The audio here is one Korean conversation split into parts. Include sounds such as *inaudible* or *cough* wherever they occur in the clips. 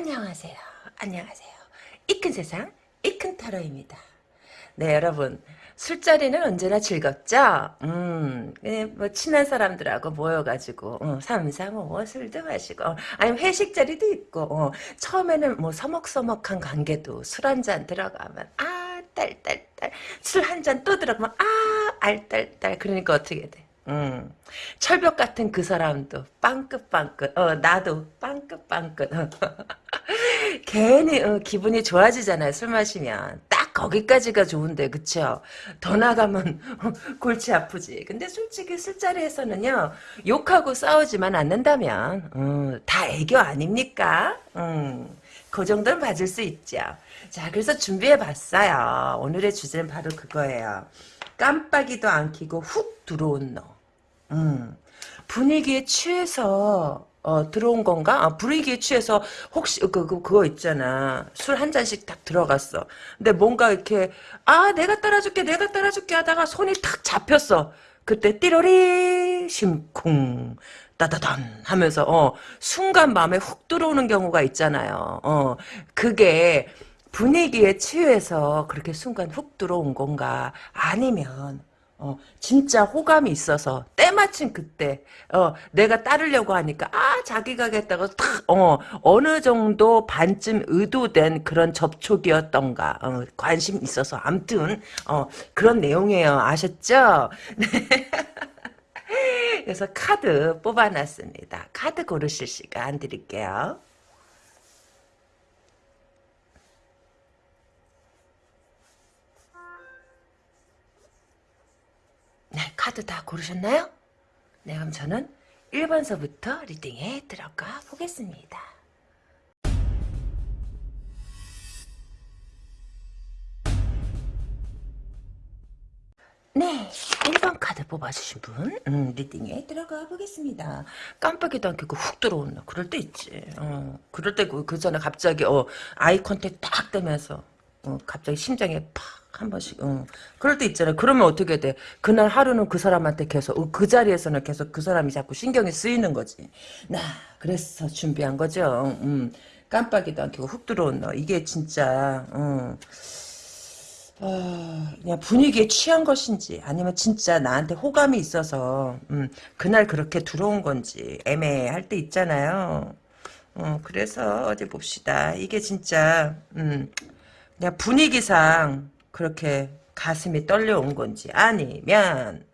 안녕하세요. 안녕하세요. 이 큰 세상, 이 큰 타로입니다. 네, 여러분. 술자리는 언제나 즐겁죠? 음, 예, 뭐, 친한 사람들하고 모여가지고, 어, 삼삼오오 뭐 술도 마시고, 어, 아니면 회식 자리도 있고, 어, 처음에는 뭐 서먹서먹한 관계도 술 한 잔 들어가면, 아, 딸딸딸. 술 한 잔 또 들어가면, 아, 알딸딸. 그러니까 어떻게 돼? 음, 철벽 같은 그 사람도 빵긋빵긋, 어, 나도 빵긋빵긋. *laughs* 괜히 어, 기분이 좋아지잖아요, 술 마시면. 딱 거기까지가 좋은데, 그쵸? 더 나가면 *laughs* 골치 아프지. 근데 솔직히 술자리에서는요, 욕하고 싸우지만 않는다면, 음, 다 애교 아닙니까? 음, 그 정도는 봐줄 수 있죠. 자, 그래서 준비해봤어요. 오늘의 주제는 바로 그거예요. 깜빡이도 안 켜고 훅 들어온 너. 음. 분위기에 취해서 어, 들어온 건가? 아, 분위기에 취해서 혹시 그, 그 그거 있잖아. 술 한 잔씩 딱 들어갔어. 근데 뭔가 이렇게 아 내가 따라줄게 내가 따라줄게 하다가 손이 탁 잡혔어. 그때 띠로리 심쿵 따다단 하면서 어 순간 마음에 훅 들어오는 경우가 있잖아요. 어 그게 분위기에 취해서 그렇게 순간 훅 들어온 건가 아니면 어, 진짜 호감이 있어서 때마침 그때 어, 내가 따르려고 하니까 아 자기가 하겠다고 탁 어, 어느 정도 반쯤 의도된 그런 접촉이었던가 어, 관심 있어서 암튼 어, 그런 내용이에요 아셨죠? *laughs* 네. 그래서 카드 뽑아놨습니다 카드 고르실 시간 드릴게요 네, 카드 다 고르셨나요? 네, 그럼 저는 1번서부터 리딩에 들어가 보겠습니다. 네, 1번 카드 뽑아주신 분 음, reading에 들어가 보겠습니다. 깜빡이도 안 켜고 훅 들어온다. 그럴 때 있지. 어, 그럴 때그 그 전에 갑자기 어, eye contact 딱 되면서 어, 갑자기 심장에 팍 한 번씩 어. 그럴 때 있잖아요. 그러면 어떻게 돼? 그날 하루는 그 사람한테 계속 어, 그 자리에서는 계속 그 사람이 자꾸 신경이 쓰이는 거지. 나 그래서 준비한 거죠. 음. 깜빡이도 안 켜고 훅 들어온 너. 이게 진짜 어. 어, 그냥 분위기에 취한 것인지 아니면 진짜 나한테 호감이 있어서 음, 그날 그렇게 들어온 건지 애매할 때 있잖아요. 어, 그래서 어디 봅시다. 이게 진짜 음, 그냥 분위기상 그렇게 가슴이 떨려온 건지 아니면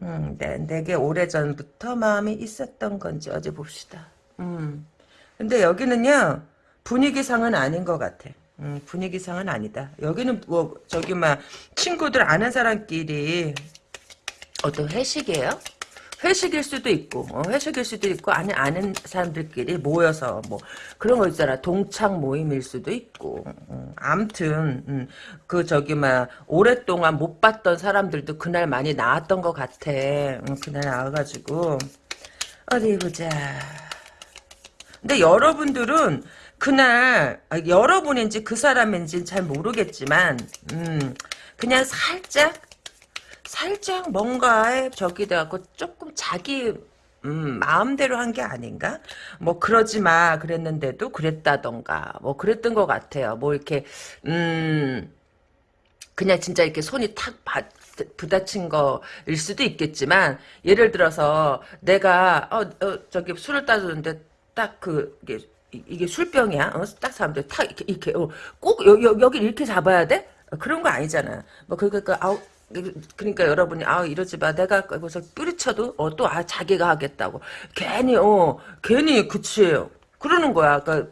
음, 네, 내게 오래전부터 마음이 있었던 건지 어제 봅시다. 음. 근데 여기는요 분위기상은 아닌 것 같아. 음, 분위기상은 아니다. 여기는 뭐 저기 막 친구들 아는 사람끼리 어떤 회식이에요? 회식일 수도 있고 어, 회식일 수도 있고 아니 아는 사람들끼리 모여서 뭐 그런 거 있잖아. 동창 모임일 수도 있고. 음, 암튼 음, 그 저기 막 오랫동안 못 봤던 사람들도 그날 많이 나왔던 것 같아. 음, 그날 나와가지고. 어디 보자. 근데 여러분들은 그날 아, 여러분인지 그 사람인지 잘 모르겠지만 음, 그냥 살짝 살짝 뭔가에 저기 돼갖고 조금 자기 음, 마음대로 한 게 아닌가? 뭐, 그러지 마. 그랬는데도 그랬다던가. 뭐, 그랬던 것 같아요. 뭐, 이렇게, 음, 그냥 진짜 이렇게 손이 탁 바, 부딪힌 거일 수도 있겠지만, 예를 들어서, 내가, 어, 어 저기 술을 따주는데, 딱 그, 이게, 이게 술병이야. 어? 딱 사람들 탁, 이렇게, 이렇게, 어, 꼭, 여, 여, 여기 이렇게 잡아야 돼? 그런 거 아니잖아. 뭐, 그, 그, 그, 아우, 그러니까 여러분이 아 이러지 마 내가 거기서 뿌리쳐도 어, 또 아 자기가 하겠다고 괜히 어 괜히 그치 그러는 거야 그러니까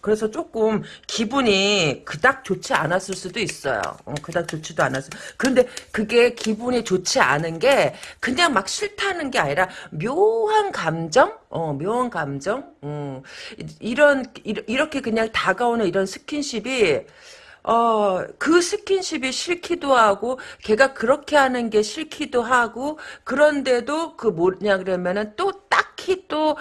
그래서 조금 기분이 그닥 좋지 않았을 수도 있어요. 어, 그닥 좋지도 않았어. 그런데 그게 기분이 좋지 않은 게 그냥 막 싫다는 게 아니라 묘한 감정? 어, 묘한 감정? 음, 이런, 이렇게 그냥 다가오는 이런 스킨십이 어, 그 스킨십이 싫기도 하고, 걔가 그렇게 하는 게 싫기도 하고, 그런데도 그 뭐냐 그러면은 또 딱히 또,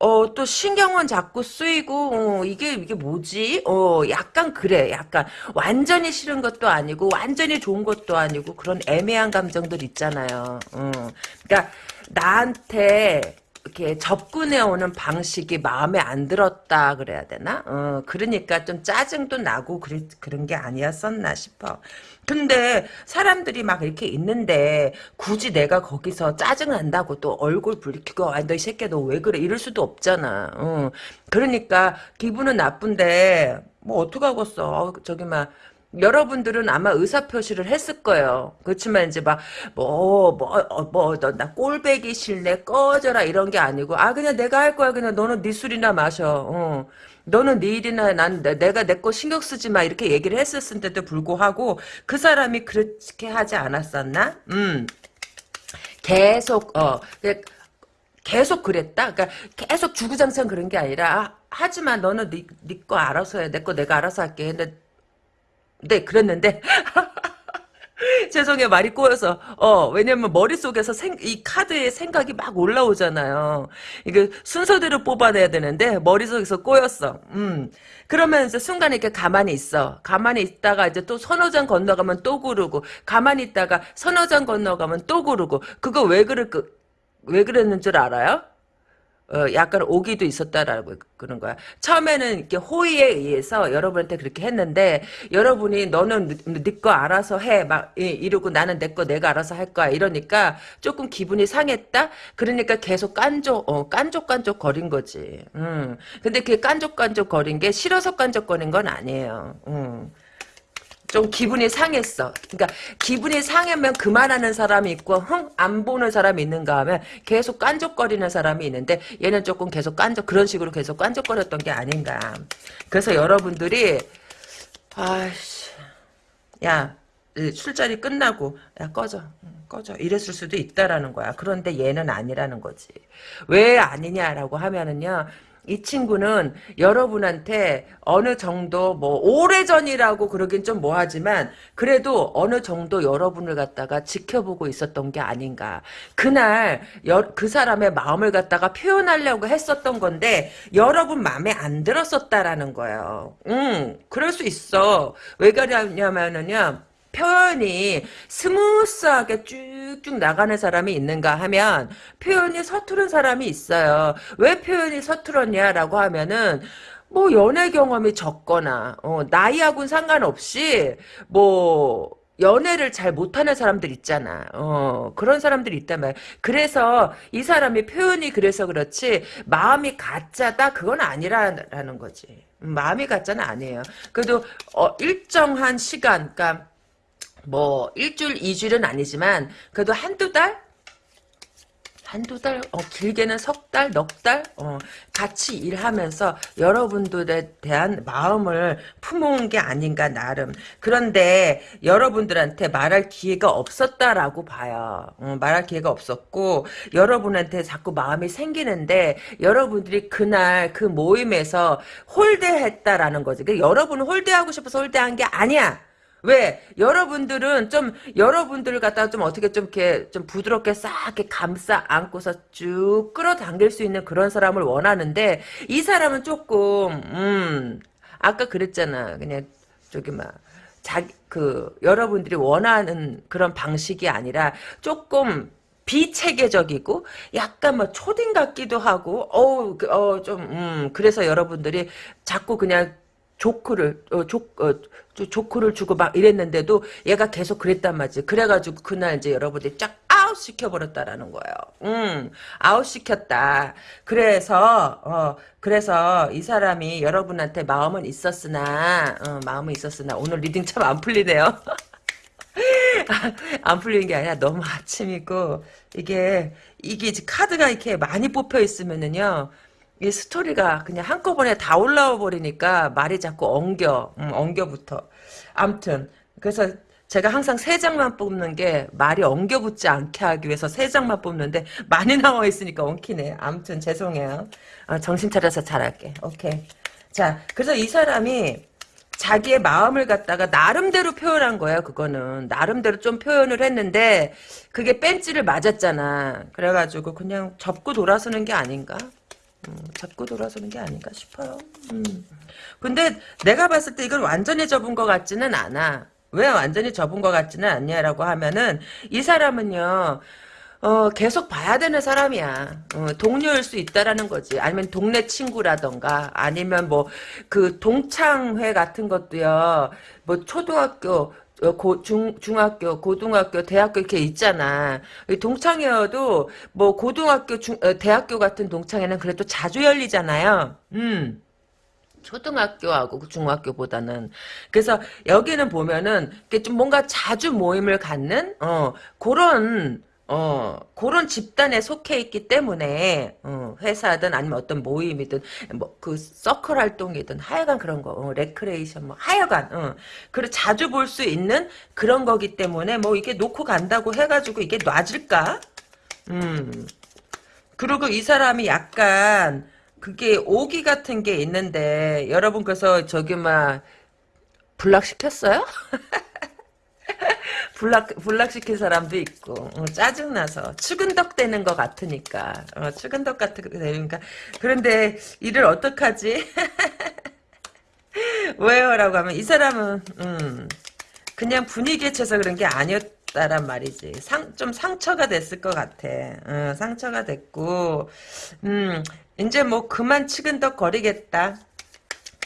어, 또 신경은 자꾸 쓰이고, 어, 이게, 이게 뭐지? 어, 약간 그래. 약간, 완전히 싫은 것도 아니고, 완전히 좋은 것도 아니고, 그런 애매한 감정들 있잖아요. 어. 그니까, 나한테, 이렇게 접근해 오는 방식이 마음에 안 들었다 그래야 되나? 어, 그러니까 좀 짜증도 나고 그래, 그런 게 아니었었나 싶어. 근데 사람들이 막 이렇게 있는데 굳이 내가 거기서 짜증 난다고 또 얼굴 붉히고 아, 너 이 새끼야 너왜 그래 이럴 수도 없잖아. 어. 그러니까 기분은 나쁜데 뭐 어떡하겠어. 어, 저기 막 여러분들은 아마 의사표시를 했을 거예요. 그렇지만 이제 막, 뭐, 뭐, 어, 뭐, 너, 나 꼴배기 싫네, 꺼져라, 이런 게 아니고, 아, 그냥 내가 할 거야. 그냥 너는 네 술이나 마셔. 어. 너는 네 일이나 난 내- 내가 내 거 신경 쓰지 마. 이렇게 얘기를 했었는데도 불구하고, 그 사람이 그렇게 하지 않았었나? 음. 계속, 어, 그- 계속 그랬다. 그러니까 계속 주구장창 그런 게 아니라 아, 하지만 너는 네, 네거 알아서 해. 내 거 내가 알아서 할게. 근데 네, 그랬는데. *laughs* 죄송해요, 말이 꼬여서. 어, 왜냐면 머릿속에서 생, 이 카드의 생각이 막 올라오잖아요. 이게 순서대로 뽑아내야 되는데, 머릿속에서 꼬였어. 음. 그러면 이제 순간에 이렇게 가만히 있어. 가만히 있다가 이제 또 서너 장 건너가면 또 구르고, 가만히 있다가 서너 장 건너가면 또 구르고, 그거 왜 그럴, 그, 왜 그랬는 줄 알아요? 어, 약간 오기도 있었다라고 그런 거야. 처음에는 이렇게 호의에 의해서 여러분한테 그렇게 했는데 여러분이 너는 네거 알아서 해. 막 이- 이러고 나는 내 거 내가 알아서 할 거야. 이러니까 조금 기분이 상했다. 그러니까 계속 깐족 어, 깐족깐족 거린 거지. 음. 근데 그게 깐족깐족 거린 게 싫어서 깐족 거린 건 아니에요. 음. 좀 기분이 상했어. 그러니까 기분이 상하면 그만하는 사람이 있고 흥 안 보는 사람이 있는가 하면 계속 깐족거리는 사람이 있는데 얘는 조금 계속 깐족 그런 식으로 계속 깐족거렸던 게 아닌가. 그래서 여러분들이 아씨 야이 술자리 끝나고 야 꺼져 응, 꺼져 이랬을 수도 있다라는 거야. 그런데 얘는 아니라는 거지. 왜 아니냐라고 하면은요. 이 친구는 여러분한테 어느 정도 뭐 오래전이라고 그러긴 좀 뭐하지만 그래도 어느 정도 여러분을 갖다가 지켜보고 있었던 게 아닌가. 그날 여- 그 사람의 마음을 갖다가 표현하려고 했었던 건데 여러분 마음에 안 들었었다라는 거예요. 음, 그럴 수 있어. 왜 그러냐면은요. 표현이 smooth하게 쭉쭉 나가는 사람이 있는가 하면 표현이 서투른 사람이 있어요. 왜 표현이 서툴었냐라고 하면은 뭐 연애 경험이 적거나 어, 나이하고는 상관없이 뭐 연애를 잘 못하는 사람들 있잖아. 어, 그런 사람들이 있단 말이야. 그래서 이 사람이 표현이 그래서 그렇지 마음이 가짜다 그건 아니라는 거지. 음, 마음이 가짜는 아니에요. 그래도 어, 일정한 시간, 그러니까 뭐 일주일, 이주일은 아니지만 그래도 한두 달? 한두 달, 어, 길게는 석 달, 넉 달, 어, 같이 일하면서 여러분들에 대한 마음을 품어온 게 아닌가, 나름. 그런데 여러분들한테 말할 기회가 없었다라고 봐요. 어, 말할 기회가 없었고, 여러분한테 자꾸 마음이 생기는데, 여러분들이 그날 그 모임에서 홀대했다라는 거지. 그러니까 여러분은 홀대하고 싶어서 홀대한 게 아니야. 왜? 여러분들은 좀 여러분들을 갖다가 좀 어떻게 좀 이렇게 좀 부드럽게 싹 이렇게 감싸 안고서 쭉 끌어당길 수 있는 그런 사람을 원하는데 이 사람은 조금 음 아까 그랬잖아. 그냥 저기 막 자기 그 여러분들이 원하는 그런 방식이 아니라 조금 비체계적이고 약간 뭐 초딩 같기도 하고 어우 어좀 음, 그래서 여러분들이 자꾸 그냥 조크를 어, 조, 어, 조- 조크를 주고 막 이랬는데도 얘가 계속 그랬단 말이지. 그래가지고 그날 이제 여러분들이 쫙 아웃 시켜버렸다라는 거예요. 음, 아웃 시켰다. 그래서 어, 그래서 이 사람이 여러분한테 마음은 있었으나 어, 마음은 있었으나 오늘 reading 참 안 풀리네요. *laughs* 안 풀리는 게 아니라 너무 아침이고 이게 이게 카드가 이렇게 많이 뽑혀 있으면은요. 이 스토리가 그냥 한꺼번에 다 올라와 버리니까 말이 자꾸 엉겨, 음, 엉겨붙어. 암튼 그래서 제가 항상 세 장만 뽑는 게 말이 엉겨붙지 않게 하기 위해서 세 장만 뽑는데 많이 나와 있으니까 엉키네. 암튼 죄송해요. 아, 정신 차려서 잘할게. 오케이. 자, 그래서 이 사람이 자기의 마음을 갖다가 나름대로 표현한 거예요. 그거는 나름대로 좀 표현을 했는데 그게 뺀찌를 맞았잖아. 그래가지고 그냥 접고 돌아서는 게 아닌가? 음, 접고 돌아서는 게 아닌가 싶어요. 음. 근데 내가 봤을 때 이건 완전히 접은 것 같지는 않아. 왜 완전히 접은 것 같지는 않냐라고 하면은 이 사람은요. 어, 계속 봐야 되는 사람이야. 어, 동료일 수 있다라는 거지. 아니면 동네 친구라던가, 아니면 뭐, 그 동창회 같은 것도요, 뭐, 초등학교, 어, 고, 중, 중학교, 고등학교, 대학교 이렇게 있잖아. 이 동창회여도, 뭐, 고등학교, 중, 어, 대학교 같은 동창회는 그래도 자주 열리잖아요. 음. 초등학교하고 중학교보다는 그래서 여기는 보면은 이게 좀 뭔가 자주 모임을 갖는 어 그런 어, 그런 집단에 속해 있기 때문에, 어, 회사든 아니면 어떤 모임이든, 뭐, 그, 서클 활동이든, 하여간 그런 거, 어, 레크레이션, 뭐, 하여간, 어, 그래, 자주 볼 수 있는 그런 거기 때문에, 뭐, 이게 놓고 간다고 해가지고 이게 놔질까? 음. 그리고 이 사람이 약간, 그게 오기 같은 게 있는데, 여러분, 그래서 저기, 막, 불락시켰어요? *laughs* *laughs* 불락 불락시킨 사람도 있고 어, 짜증나서 추근덕 되는 것 같으니까 어, 추근덕 같은 되니까. 그런데 일을 어떡하지? *laughs* 왜요 라고 하면 이 사람은 음, 그냥 분위기에 쳐서 그런 게 아니었다란 말이지. 상 좀 상처가 됐을 것 같아. 어, 상처가 됐고 음 이제 뭐 그만 치근덕 거리겠다.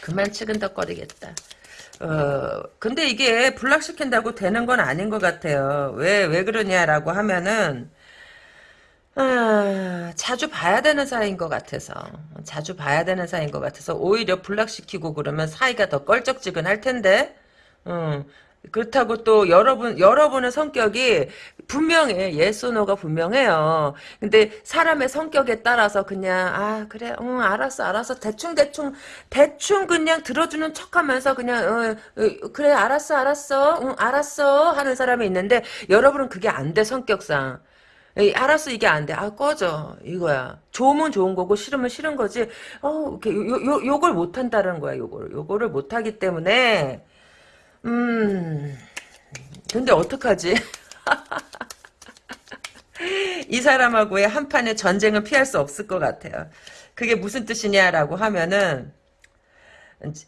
그만 치근덕 거리겠다 어, 근데 이게 불락시킨다고 되는 건 아닌 것 같아요. 왜, 왜 그러냐라고 하면은, 아, 자주 봐야 되는 사이인 것 같아서. 자주 봐야 되는 사이인 것 같아서, 오히려 불락시키고 그러면 사이가 더 껄쩍지근할 텐데, 음, 그렇다고 또 여러분 여러분의 성격이 분명해 예소노가 분명해요. 근데 사람의 성격에 따라서 그냥 아 그래 응 알았어 알았어 대충 대충 대충 그냥 들어주는 척하면서 그냥 어, 어, 그래 알았어 알았어 응 알았어 하는 사람이 있는데 여러분은 그게 안 돼 성격상. 알았어 이게 안 돼. 아 꺼져 이거야. 좋으면 좋은 거고 싫으면 싫은 거지. 어 이렇게 요, 요, 요걸 못 한다는 거야. 요거를 요거를 못 하기 때문에 음, 근데 어떡하지? *laughs* 이 사람하고의 한판의 전쟁은 피할 수 없을 것 같아요. 그게 무슨 뜻이냐라고 하면은,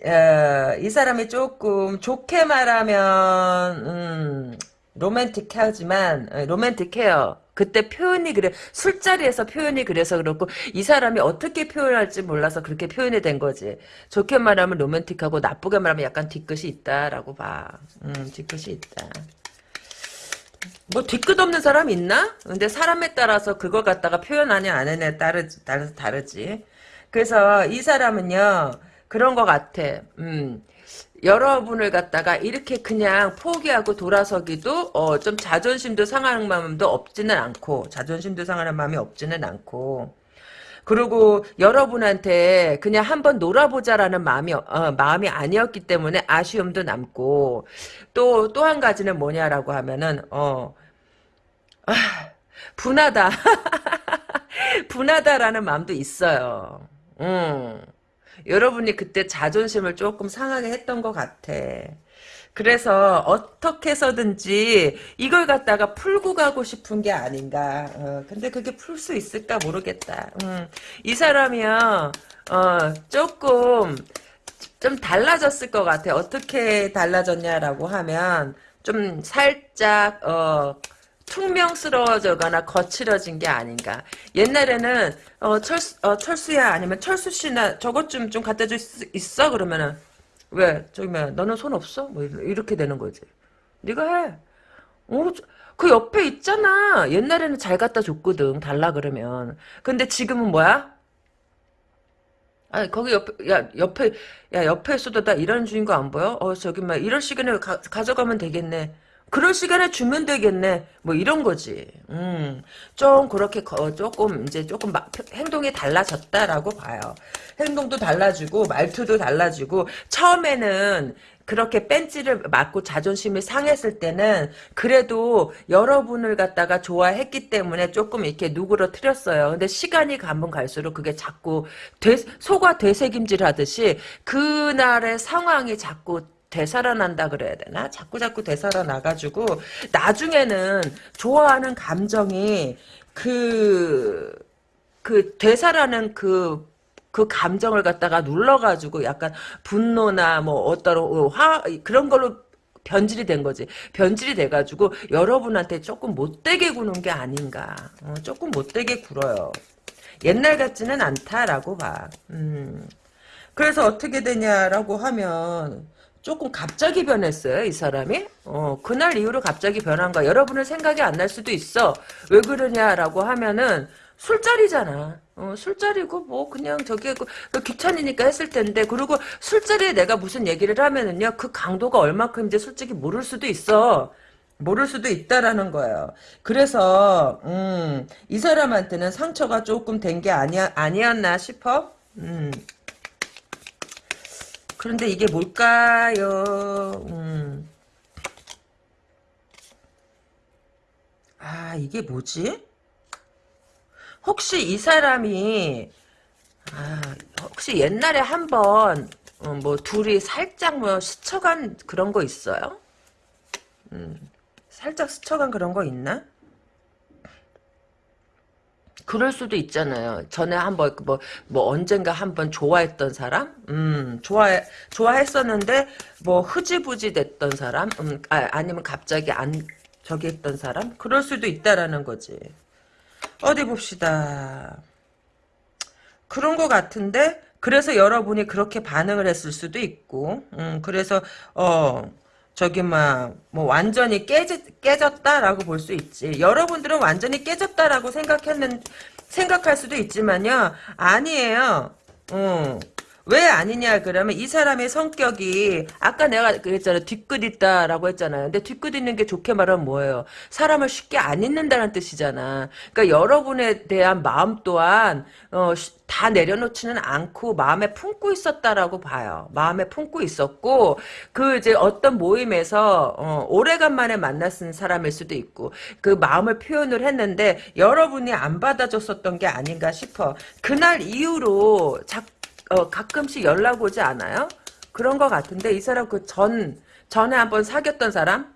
어, 이 사람이 조금 좋게 말하면, 음, 로맨틱하지만, 어, 로맨틱해요. 그때 표현이 그래 술자리에서 표현이 그래서 그렇고 이 사람이 어떻게 표현할지 몰라서 그렇게 표현이 된 거지. 좋게 말하면 로맨틱하고 나쁘게 말하면 약간 뒤끝이 있다라고 봐. 음, 뒤끝이 있다. 뭐 뒤끝 없는 사람 있나? 근데 사람에 따라서 그걸 갖다가 표현하냐 안 하냐에 따르지, 따라서 다르지. 그래서 이 사람은요 그런 것 같아. 음 여러분을 갖다가 이렇게 그냥 포기하고 돌아서기도 어, 좀 자존심도 상하는 마음도 없지는 않고 자존심도 상하는 마음이 없지는 않고 그리고 여러분한테 그냥 한번 놀아보자라는 마음이 어, 마음이 아니었기 때문에 아쉬움도 남고 또 또 한 가지는 뭐냐라고 하면은 어 아, 분하다 *laughs* 분하다라는 마음도 있어요. 음. 여러분이 그때 자존심을 조금 상하게 했던 것 같아. 그래서 어떻게 해서든지 이걸 갖다가 풀고 가고 싶은 게 아닌가. 어, 근데 그게 풀 수 있을까 모르겠다. 음, 이 사람이요. 어, 조금 좀 달라졌을 것 같아. 어떻게 달라졌냐라고 하면 좀 살짝 어, 퉁명스러워져거나 거칠어진 게 아닌가. 옛날에는 어, 철수, 어, 철수야 아니면 철수 씨나 저것 좀 좀 갖다 줄 수 있어 그러면은 왜 저기 뭐 너는 손 없어? 뭐 이렇게 되는 거지. 네가 해. 어, 그 옆에 있잖아. 옛날에는 잘 갖다 줬거든. 달라 그러면. 근데 지금은 뭐야? 아 거기 옆에 야 옆에 야 옆에 있어도 나 이런 주인공 안 보여? 어 저기 막 이럴 시간에 가, 가져가면 되겠네. 그럴 시간에 주면 되겠네. 뭐 이런 거지. 음, 좀 그렇게 거, 조금 이제 조금 마, 행동이 달라졌다라고 봐요. 행동도 달라지고 말투도 달라지고 처음에는 그렇게 뺀지를 맞고 자존심이 상했을 때는 그래도 여러분을 갖다가 좋아했기 때문에 조금 이렇게 누그러뜨렸어요. 근데 시간이 가면 갈수록 그게 자꾸 되, 소가 되새김질 하듯이 그날의 상황이 자꾸 되살아난다 그래야 되나? 자꾸 자꾸 되살아나가지고 나중에는 좋아하는 감정이 그, 그 되살아는 그, 그 감정을 갖다가 눌러가지고 약간 분노나 뭐 어떤 화, 그런 걸로 변질이 된 거지. 변질이 돼가지고 여러분한테 조금 못되게 구는 게 아닌가. 어, 조금 못되게 굴어요. 옛날 같지는 않다라고 봐. 음. 그래서 어떻게 되냐라고 하면 조금 갑자기 변했어요, 이 사람이. 어, 그날 이후로 갑자기 변한 거야. 여러분은 생각이 안 날 수도 있어. 왜 그러냐라고 하면은 술자리잖아. 어, 술자리고 뭐 그냥 저기 그, 그 귀찮으니까 했을 텐데 그리고 술자리에 내가 무슨 얘기를 하면은요 그 강도가 얼마큼인지 솔직히 모를 수도 있어. 모를 수도 있다라는 거예요. 그래서 음, 이 사람한테는 상처가 조금 된 게 아니야 아니었나 싶어. 음. 그런데 이게 뭘까요? 음. 아 이게 뭐지? 혹시 이 사람이 아, 혹시 옛날에 한번 어, 뭐 둘이 살짝 뭐 스쳐간 그런 거 있어요? 음, 살짝 스쳐간 그런 거 있나? 그럴 수도 있잖아요. 전에 한번 뭐, 뭐 언젠가 한번 좋아했던 사람, 음, 좋아 좋아했었는데 뭐 흐지부지 됐던 사람, 음, 아, 아니면 갑자기 안 저기 했던 사람, 그럴 수도 있다라는 거지. 어디 봅시다. 그런 것 같은데 그래서 여러분이 그렇게 반응을 했을 수도 있고 음, 그래서 어 저기 막 뭐 완전히 깨지, 깨졌다라고 볼 수 있지. 여러분들은 완전히 깨졌다라고 생각했는 생각할 수도 있지만요. 아니에요. 어. 왜 아니냐 그러면 이 사람의 성격이 아까 내가 그랬잖아 뒤끝 있다라고 했잖아요. 근데 뒤끝 있는 게 좋게 말하면 뭐예요? 사람을 쉽게 안 잊는다는 뜻이잖아. 그러니까 여러분에 대한 마음 또한 어, 다 내려놓지는 않고 마음에 품고 있었다라고 봐요. 마음에 품고 있었고 그 이제 어떤 모임에서 어, 오래간만에 만났은 사람일 수도 있고 그 마음을 표현을 했는데 여러분이 안 받아줬었던 게 아닌가 싶어. 그날 이후로 자꾸 어, 가끔씩 연락 오지 않아요? 그런 것 같은데 이 사람 그 전 전에 한번 사귀었던 사람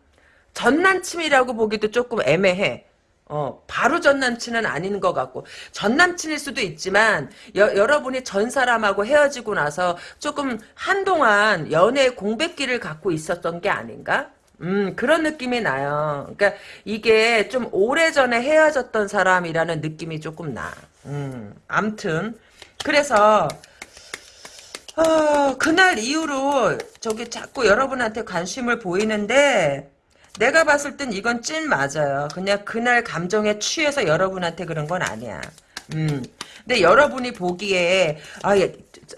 전 남친이라고 보기도 조금 애매해. 어, 바로 전 남친은 아닌 것 같고, 전 남친일 수도 있지만, 여, 여러분이 전 사람하고 헤어지고 나서 조금 한동안 연애의 공백기를 갖고 있었던 게 아닌가? 음, 그런 느낌이 나요. 그러니까 이게 좀 오래전에 헤어졌던 사람이라는 느낌이 조금 나. 음, 암튼. 그래서, 어, 그날 이후로 저기 자꾸 여러분한테 관심을 보이는데 내가 봤을 땐 이건 찐 맞아요. 그냥 그날 감정에 취해서 여러분한테 그런 건 아니야. 음. 근데 여러분이 보기에 아, 얘,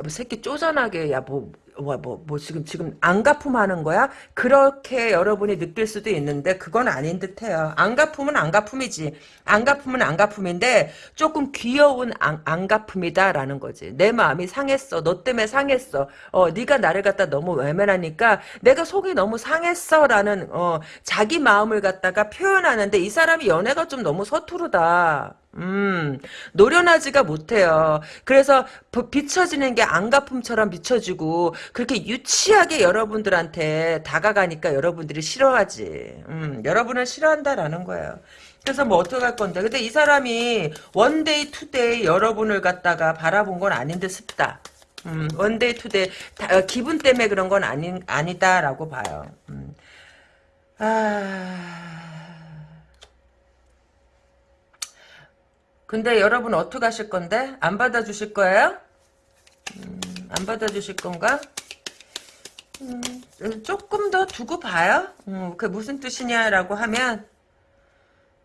새끼 쪼잔하게 야 뭐 뭐, 뭐, 뭐, 지금, 지금, 안 가품하는 거야? 그렇게 여러분이 느낄 수도 있는데, 그건 아닌 듯 해요. 안 가품은 안 가품이지. 안 가품은 안 가품인데, 조금 귀여운 안, 안 가품이다라는 거지. 내 마음이 상했어. 너 때문에 상했어. 어, 네가 나를 갖다 너무 외면하니까, 내가 속이 너무 상했어. 라는, 어, 자기 마음을 갖다가 표현하는데, 이 사람이 연애가 좀 너무 서투르다. 음, 노련하지가 못해요. 그래서 비춰지는 게 앙갚음처럼 비춰지고 그렇게 유치하게 여러분들한테 다가가니까 여러분들이 싫어하지. 음, 여러분을 싫어한다라는 거예요. 그래서 뭐 어떡할 건데. 근데 이 사람이 one day two day 여러분을 갖다가 바라본 건 아닌 듯 싶다. 음, one day two day 다, 어, 기분 때문에 그런 건 아니, 아니다라고 봐요. 음. 아... 근데 여러분 어떻게 하실 건데? 안 받아주실 거예요? 음, 안 받아주실 건가? 음, 조금 더 두고 봐요. 음, 그 무슨 뜻이냐라고 하면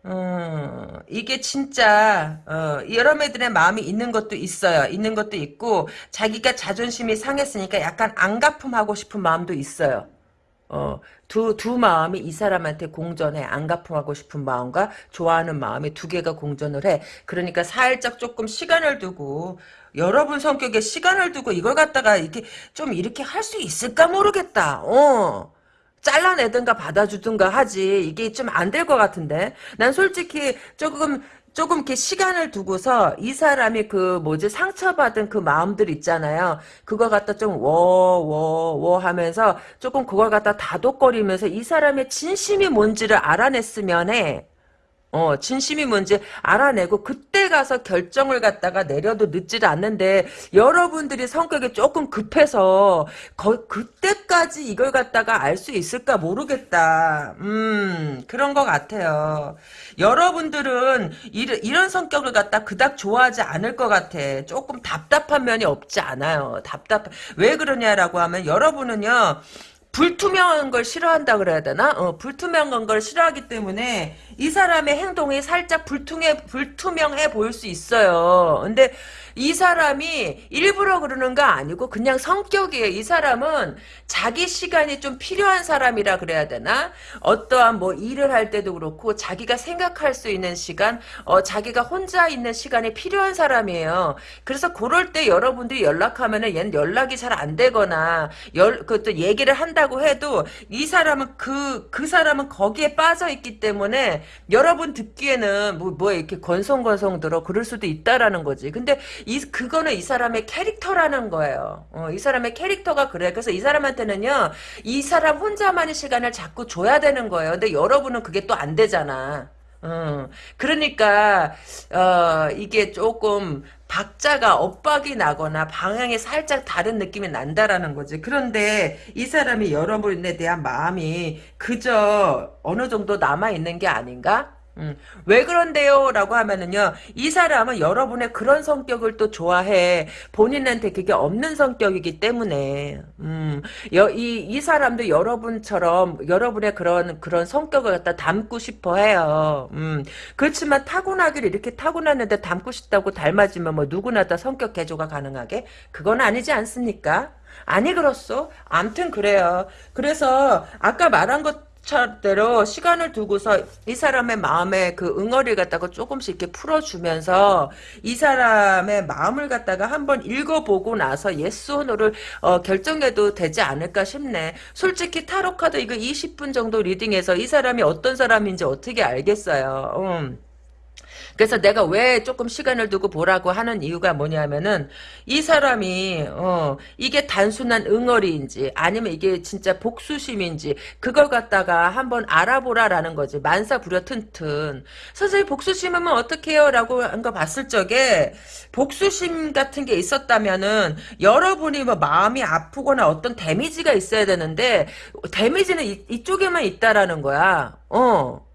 음, 이게 진짜 어, 여러분들의 마음이 있는 것도 있어요. 있는 것도 있고 자기가 자존심이 상했으니까 약간 안가품하고 싶은 마음도 있어요. 어, 두, 두 마음이 이 사람한테 공전해. 안가품하고 싶은 마음과 좋아하는 마음이 두 개가 공전을 해. 그러니까 살짝 조금 시간을 두고, 여러분 성격에 시간을 두고 이걸 갖다가 이렇게, 좀 이렇게 할 수 있을까 모르겠다. 어. 잘라내든가 받아주든가 하지. 이게 좀 안 될 것 같은데. 난 솔직히 조금 조금 이렇게 시간을 두고서 이 사람이 그 뭐지 상처받은 그 마음들 있잖아요. 그걸 갖다 좀 워 워 워 하면서 조금 그걸 갖다 다독거리면서 이 사람의 진심이 뭔지를 알아냈으면 해. 어, 진심이 뭔지 알아내고 그때 가서 결정을 갖다가 내려도 늦지 않는데 여러분들이 성격이 조금 급해서 거, 그때까지 이걸 갖다가 알 수 있을까 모르겠다. 음, 그런 것 같아요. 여러분들은 이런, 이런 성격을 갖다 그닥 좋아하지 않을 것 같아. 조금 답답한 면이 없지 않아요. 답답, 왜 그러냐라고 하면 여러분은요, 불투명한 걸 싫어한다 그래야 되나? 어, 불투명한 걸 싫어하기 때문에 이 사람의 행동이 살짝 불투명, 불투명해 보일 수 있어요. 근데 이 사람이 일부러 그러는 거 아니고 그냥 성격이에요. 이 사람은 자기 시간이 좀 필요한 사람이라 그래야 되나? 어떠한 뭐 일을 할 때도 그렇고 자기가 생각할 수 있는 시간, 어, 자기가 혼자 있는 시간이 필요한 사람이에요. 그래서 그럴 때 여러분들이 연락하면은 얘는 연락이 잘 안 되거나 열, 그또 얘기를 한다고 해도 이 사람은 그, 그 사람은 거기에 빠져 있기 때문에 여러분 듣기에는 뭐, 뭐 이렇게 건성건성 들어 그럴 수도 있다라는 거지. 근데 이 그거는 이 사람의 캐릭터라는 거예요. 어, 이 사람의 캐릭터가 그래. 그래서 이 사람한테는요, 이 사람 혼자만의 시간을 자꾸 줘야 되는 거예요. 근데 여러분은 그게 또 안 되잖아. 어, 그러니까 어, 이게 조금 박자가 엇박이 나거나 방향이 살짝 다른 느낌이 난다라는 거지. 그런데 이 사람이 여러분에 대한 마음이 그저 어느 정도 남아 있는 게 아닌가? 음, 왜 그런데요? 라고 하면은요, 이 사람은 여러분의 그런 성격을 또 좋아해. 본인한테 그게 없는 성격이기 때문에, 음, 여, 이, 이 사람도 여러분처럼, 여러분의 그런, 그런 성격을 갖다 담고 싶어 해요. 음, 그렇지만 타고나기를 이렇게 타고났는데 담고 싶다고 닮아지면 뭐 누구나 다 성격 개조가 가능하게? 그건 아니지 않습니까? 아니 그렇소. 암튼 그래요. 그래서 아까 말한 것 차대로 시간을 두고서 이 사람의 마음에 그 응어리를 갖다가 조금씩 이렇게 풀어주면서 이 사람의 마음을 갖다가 한번 읽어보고 나서 yes or no를 어, 결정해도 되지 않을까 싶네. 솔직히 타로 카드 이거 20분 정도 reading해서 이 사람이 어떤 사람인지 어떻게 알겠어요. 음. 그래서 내가 왜 조금 시간을 두고 보라고 하는 이유가 뭐냐면은 이 사람이 어 이게 단순한 응어리인지 아니면 이게 진짜 복수심인지 그걸 갖다가 한번 알아보라라는 거지. 만사 불여튼튼. 선생님 복수심하면 어떡해요? 라고 한 거 봤을 적에 복수심 같은 게 있었다면은 여러분이 뭐 마음이 아프거나 어떤 데미지가 있어야 되는데 데미지는 이, 이쪽에만 있다라는 거야. 어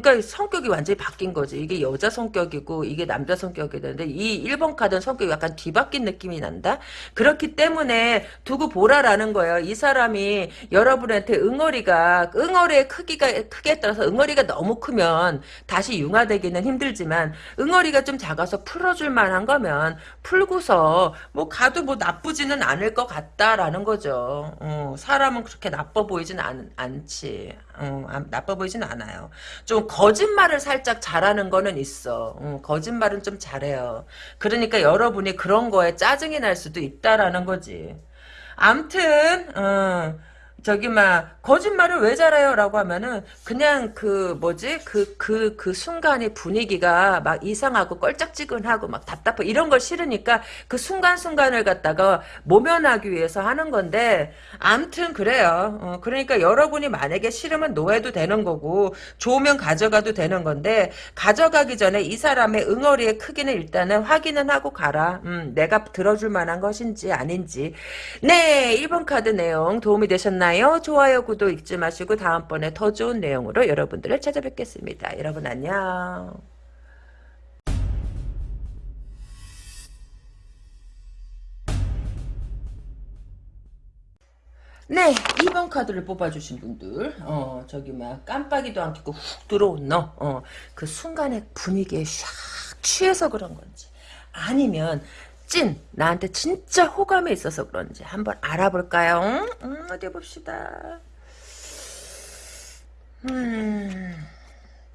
그러니까 성격이 완전히 바뀐 거지. 이게 여자 성격이고 이게 남자 성격이 되는데 이 1번 카드는 성격이 약간 뒤바뀐 느낌이 난다. 그렇기 때문에 두고 보라라는 거예요. 이 사람이 여러분한테 응어리가 응어리의 크기가 크기에 따라서 응어리가 너무 크면 다시 융화되기는 힘들지만 응어리가 좀 작아서 풀어줄 만한 거면 풀고서 뭐 가도 뭐 나쁘지는 않을 것 같다라는 거죠. 어, 사람은 그렇게 나빠 보이진 않, 않지. 어, 나빠 보이진 않아요. 좀 거짓말을 살짝 잘하는 거는 있어. 어, 거짓말은 좀 잘해요. 그러니까 여러분이 그런 거에 짜증이 날 수도 있다라는 거지. 암튼 어, 저기 막 거짓말을 왜 잘해요? 라고 하면은 그냥 그 뭐지? 그 그 그 그 순간의 분위기가 막 이상하고 껄쩍지근하고 막 답답해 이런 걸 싫으니까 그 순간 순간을 갖다가 모면하기 위해서 하는 건데 암튼 그래요. 어, 그러니까 여러분이 만약에 싫으면 노해도 되는 거고 좋으면 가져가도 되는 건데 가져가기 전에 이 사람의 응어리의 크기는 일단은 확인은 하고 가라. 음, 내가 들어줄 만한 것인지 아닌지. 네, 1번 카드 내용 도움이 되셨나요? 좋아요, 좋아요, 구독 잊지 마시고 다음번에 더 좋은 내용으로 여러분들을 찾아뵙겠습니다. 여러분 안녕. 네, 2번 카드를 뽑아주신 분들, 어, 저기, 막, 깜빡이도 안 켜고 훅 들어온 너, 어, 그 순간의 분위기에 샥 취해서 그런 건지, 아니면, 찐 나한테 진짜 호감이 있어서 그런지 한번 알아볼까요? 음, 어디 봅시다. 음,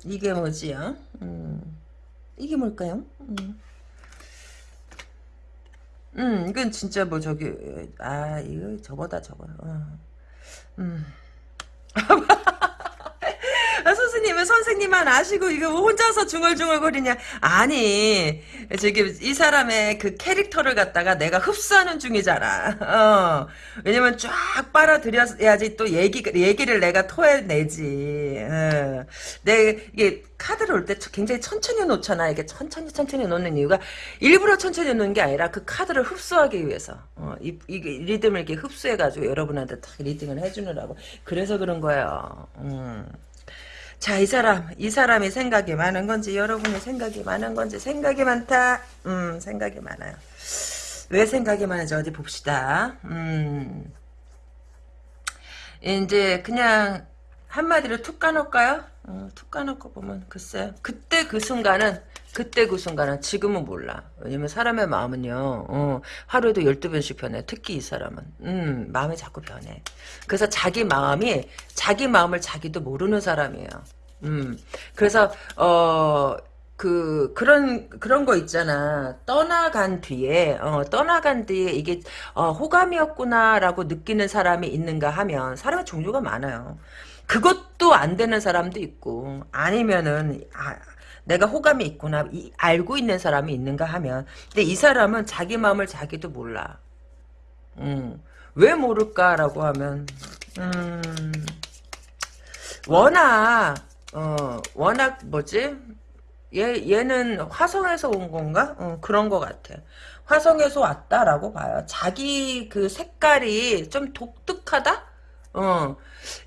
이게 뭐지요? 음, 이게 뭘까요? 음. 음, 이건 진짜 뭐 저기 아 이거 저거다 저거. 어. 음. *laughs* 아, 선생님 왜냐면 선생님만 아시고 이거 혼자서 중얼중얼거리냐? 아니 지금 이 사람의 그 캐릭터를 갖다가 내가 흡수하는 중이잖아. 어. 왜냐면 쫙 빨아들여야지 또 얘기 얘기를 내가 토해내지. 어. 내 이게 카드를 올 때 굉장히 천천히 놓잖아. 이게 천천히 천천히 놓는 이유가 일부러 천천히 놓는 게 아니라 그 카드를 흡수하기 위해서. 어, 이, 이 리듬을 이렇게 흡수해가지고 여러분한테 딱 리딩을 해주느라고. 그래서 그런 거예요. 음. 자, 이 사람, 이 사람이 생각이 많은 건지, 여러분이 생각이 많은 건지, 생각이 많다. 음, 생각이 많아요. 왜 생각이 많은지 어디 봅시다. 음. 이제, 그냥, 한마디로 툭 까놓을까요? 어, 툭 까놓고 보면, 글쎄요. 그때 그 순간은, 그때 그 순간은 지금은 몰라. 왜냐면 사람의 마음은요, 어, 하루에도 12번씩 변해. 특히 이 사람은. 음, 마음이 자꾸 변해. 그래서 자기 마음이, 자기 마음을 자기도 모르는 사람이에요. 음, 그래서, 어, 그, 그런, 그런 거 있잖아. 떠나간 뒤에, 어, 떠나간 뒤에 이게, 어, 호감이었구나라고 느끼는 사람이 있는가 하면, 사람의 종류가 많아요. 그것도 안 되는 사람도 있고, 아니면은, 아, 내가 호감이 있구나 이, 알고 있는 사람이 있는가 하면 근데 이 사람은 자기 마음을 자기도 몰라 음, 왜 모를까라고 하면 음, 워낙 어, 워낙 뭐지 얘, 얘는 화성에서 온 건가? 어, 그런 것 같아. 화성에서 왔다라고 봐요. 자기 그 색깔이 좀 독특하다? 어,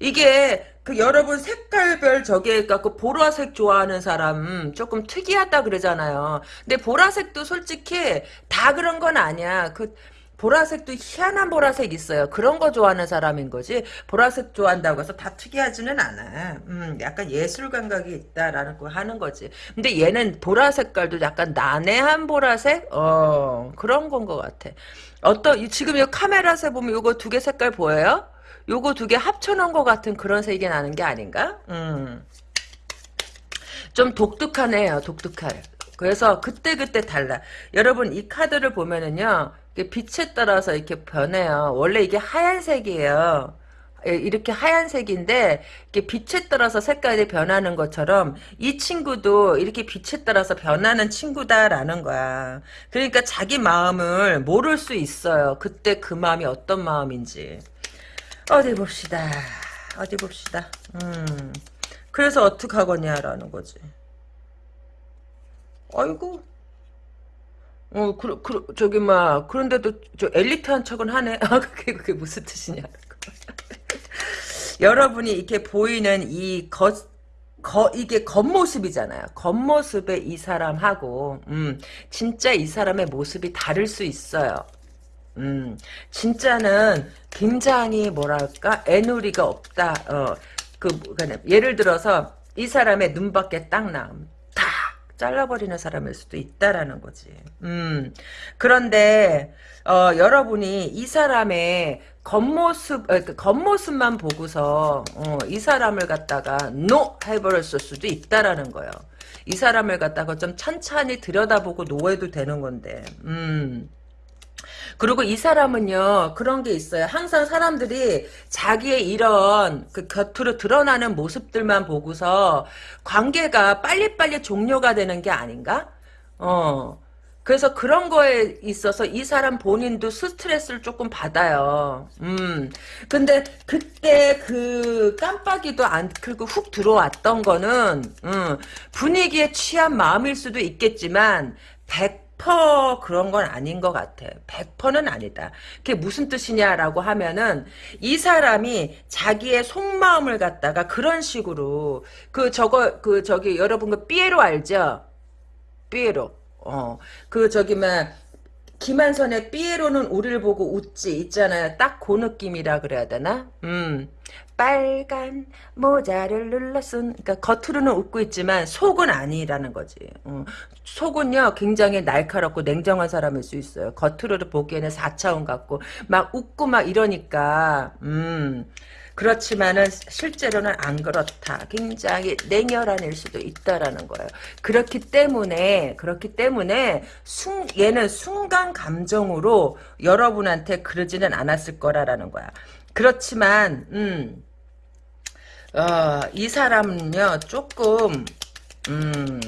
이게 그 여러분 색깔별 저게 갖고 보라색 좋아하는 사람 조금 특이하다 그러잖아요. 근데 보라색도 솔직히 다 그런 건 아니야. 그 보라색도 희한한 보라색 있어요. 그런 거 좋아하는 사람인 거지. 보라색 좋아한다고 해서 다 특이하지는 않아. 음, 약간 예술 감각이 있다라는 거 하는 거지. 근데 얘는 보라 색깔도 약간 난해한 보라색? 어, 그런 건 것 같아. 어떤, 지금 이 카메라세 보면 이거 두 개 색깔 보여요? 요거 두 개 합쳐놓은 것 같은 그런 색이 나는 게 아닌가? 음. 좀 독특하네요. 독특해. 그래서 그때 그때 달라. 여러분 이 카드를 보면은요. 빛에 따라서 이렇게 변해요. 원래 이게 하얀색이에요. 예, 이렇게 하얀색인데 이렇게 빛에 따라서 색깔이 변하는 것처럼 이 친구도 이렇게 빛에 따라서 변하는 친구다라는 거야. 그러니까 자기 마음을 모를 수 있어요. 그때 그 마음이 어떤 마음인지. 어디 봅시다. 어디 봅시다. 음. 그래서 어떡하거냐라는 거지. 아이고. 어, 그, 그, 저기, 막, 그런데도, 저, 엘리트한 척은 하네. *laughs* 아, 그게, 그게 무슨 뜻이냐. *laughs* 여러분이 이렇게 보이는 이 겉, 거, 이게 겉모습이잖아요. 겉모습의 이 사람하고, 음, 진짜 이 사람의 모습이 다를 수 있어요. 음, 진짜는 굉장히 뭐랄까 애누리가 없다. 어, 그 예를 들어서 이 사람의 눈밖에 딱. 탁 잘라버리는 사람일 수도 있다라는 거지. 음, 그런데 어, 여러분이 이 사람의 겉모습, 어, 그 겉모습만 보고서 어, 이 사람을 갖다가 노 해버렸을 수도 있다라는 거예요. 이 사람을 갖다가 좀 찬찬히 들여다보고 노해도 되는 건데. 음. 그리고 이 사람은요 그런 게 있어요. 항상 사람들이 자기의 이런 그 겉으로 드러나는 모습들만 보고서 관계가 빨리빨리 종료가 되는 게 아닌가? 어. 그래서 그런 거에 있어서 이 사람 본인도 스트레스를 조금 받아요. 음. 근데 그때 그 깜빡이도 안 켜고 훅 들어왔던 거는, 음, 분위기에 취한 마음일 수도 있겠지만, 100% 그런 건 아닌 것 같아. 100%는 아니다. 그게 무슨 뜻이냐라고 하면은 이 사람이 자기의 속마음을 갖다가 그런 식으로 그 저거 그 저기 여러분 그 삐에로 알죠? 삐에로. 어. 그 저기 막 김한선의 삐에로는 우리를 보고 웃지 있잖아요. 딱 그 느낌이라 그래야 되나? 음. 빨간 모자를 눌러쓴 그러니까 겉으로는 웃고 있지만 속은 아니라는 거지. 어. 속은요 굉장히 날카롭고 냉정한 사람일 수 있어요. 겉으로 보기에는 4차원 같고 막 웃고 막 이러니까 음. 그렇지만은 실제로는 안 그렇다. 굉장히 냉혈한 일 수도 있다라는 거예요. 그렇기 때문에 그렇기 때문에 순, 얘는 순간 감정으로 여러분한테 그러지는 않았을 거라라는 거야. 그렇지만 음. 어, 이 사람은요, 조금, 음,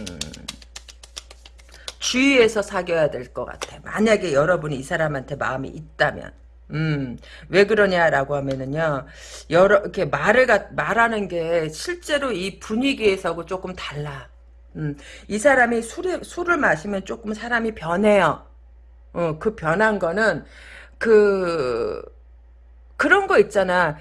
주의해서 사귀어야 될 것 같아. 만약에 여러분이 이 사람한테 마음이 있다면. 음, 왜 그러냐라고 하면은요, 여러, 이렇게 말을, 가, 말하는 게 실제로 이 분위기에서하고 조금 달라. 음, 이 사람이 술에, 술을 마시면 조금 사람이 변해요. 어, 그 변한 거는, 그, 그런 거 있잖아.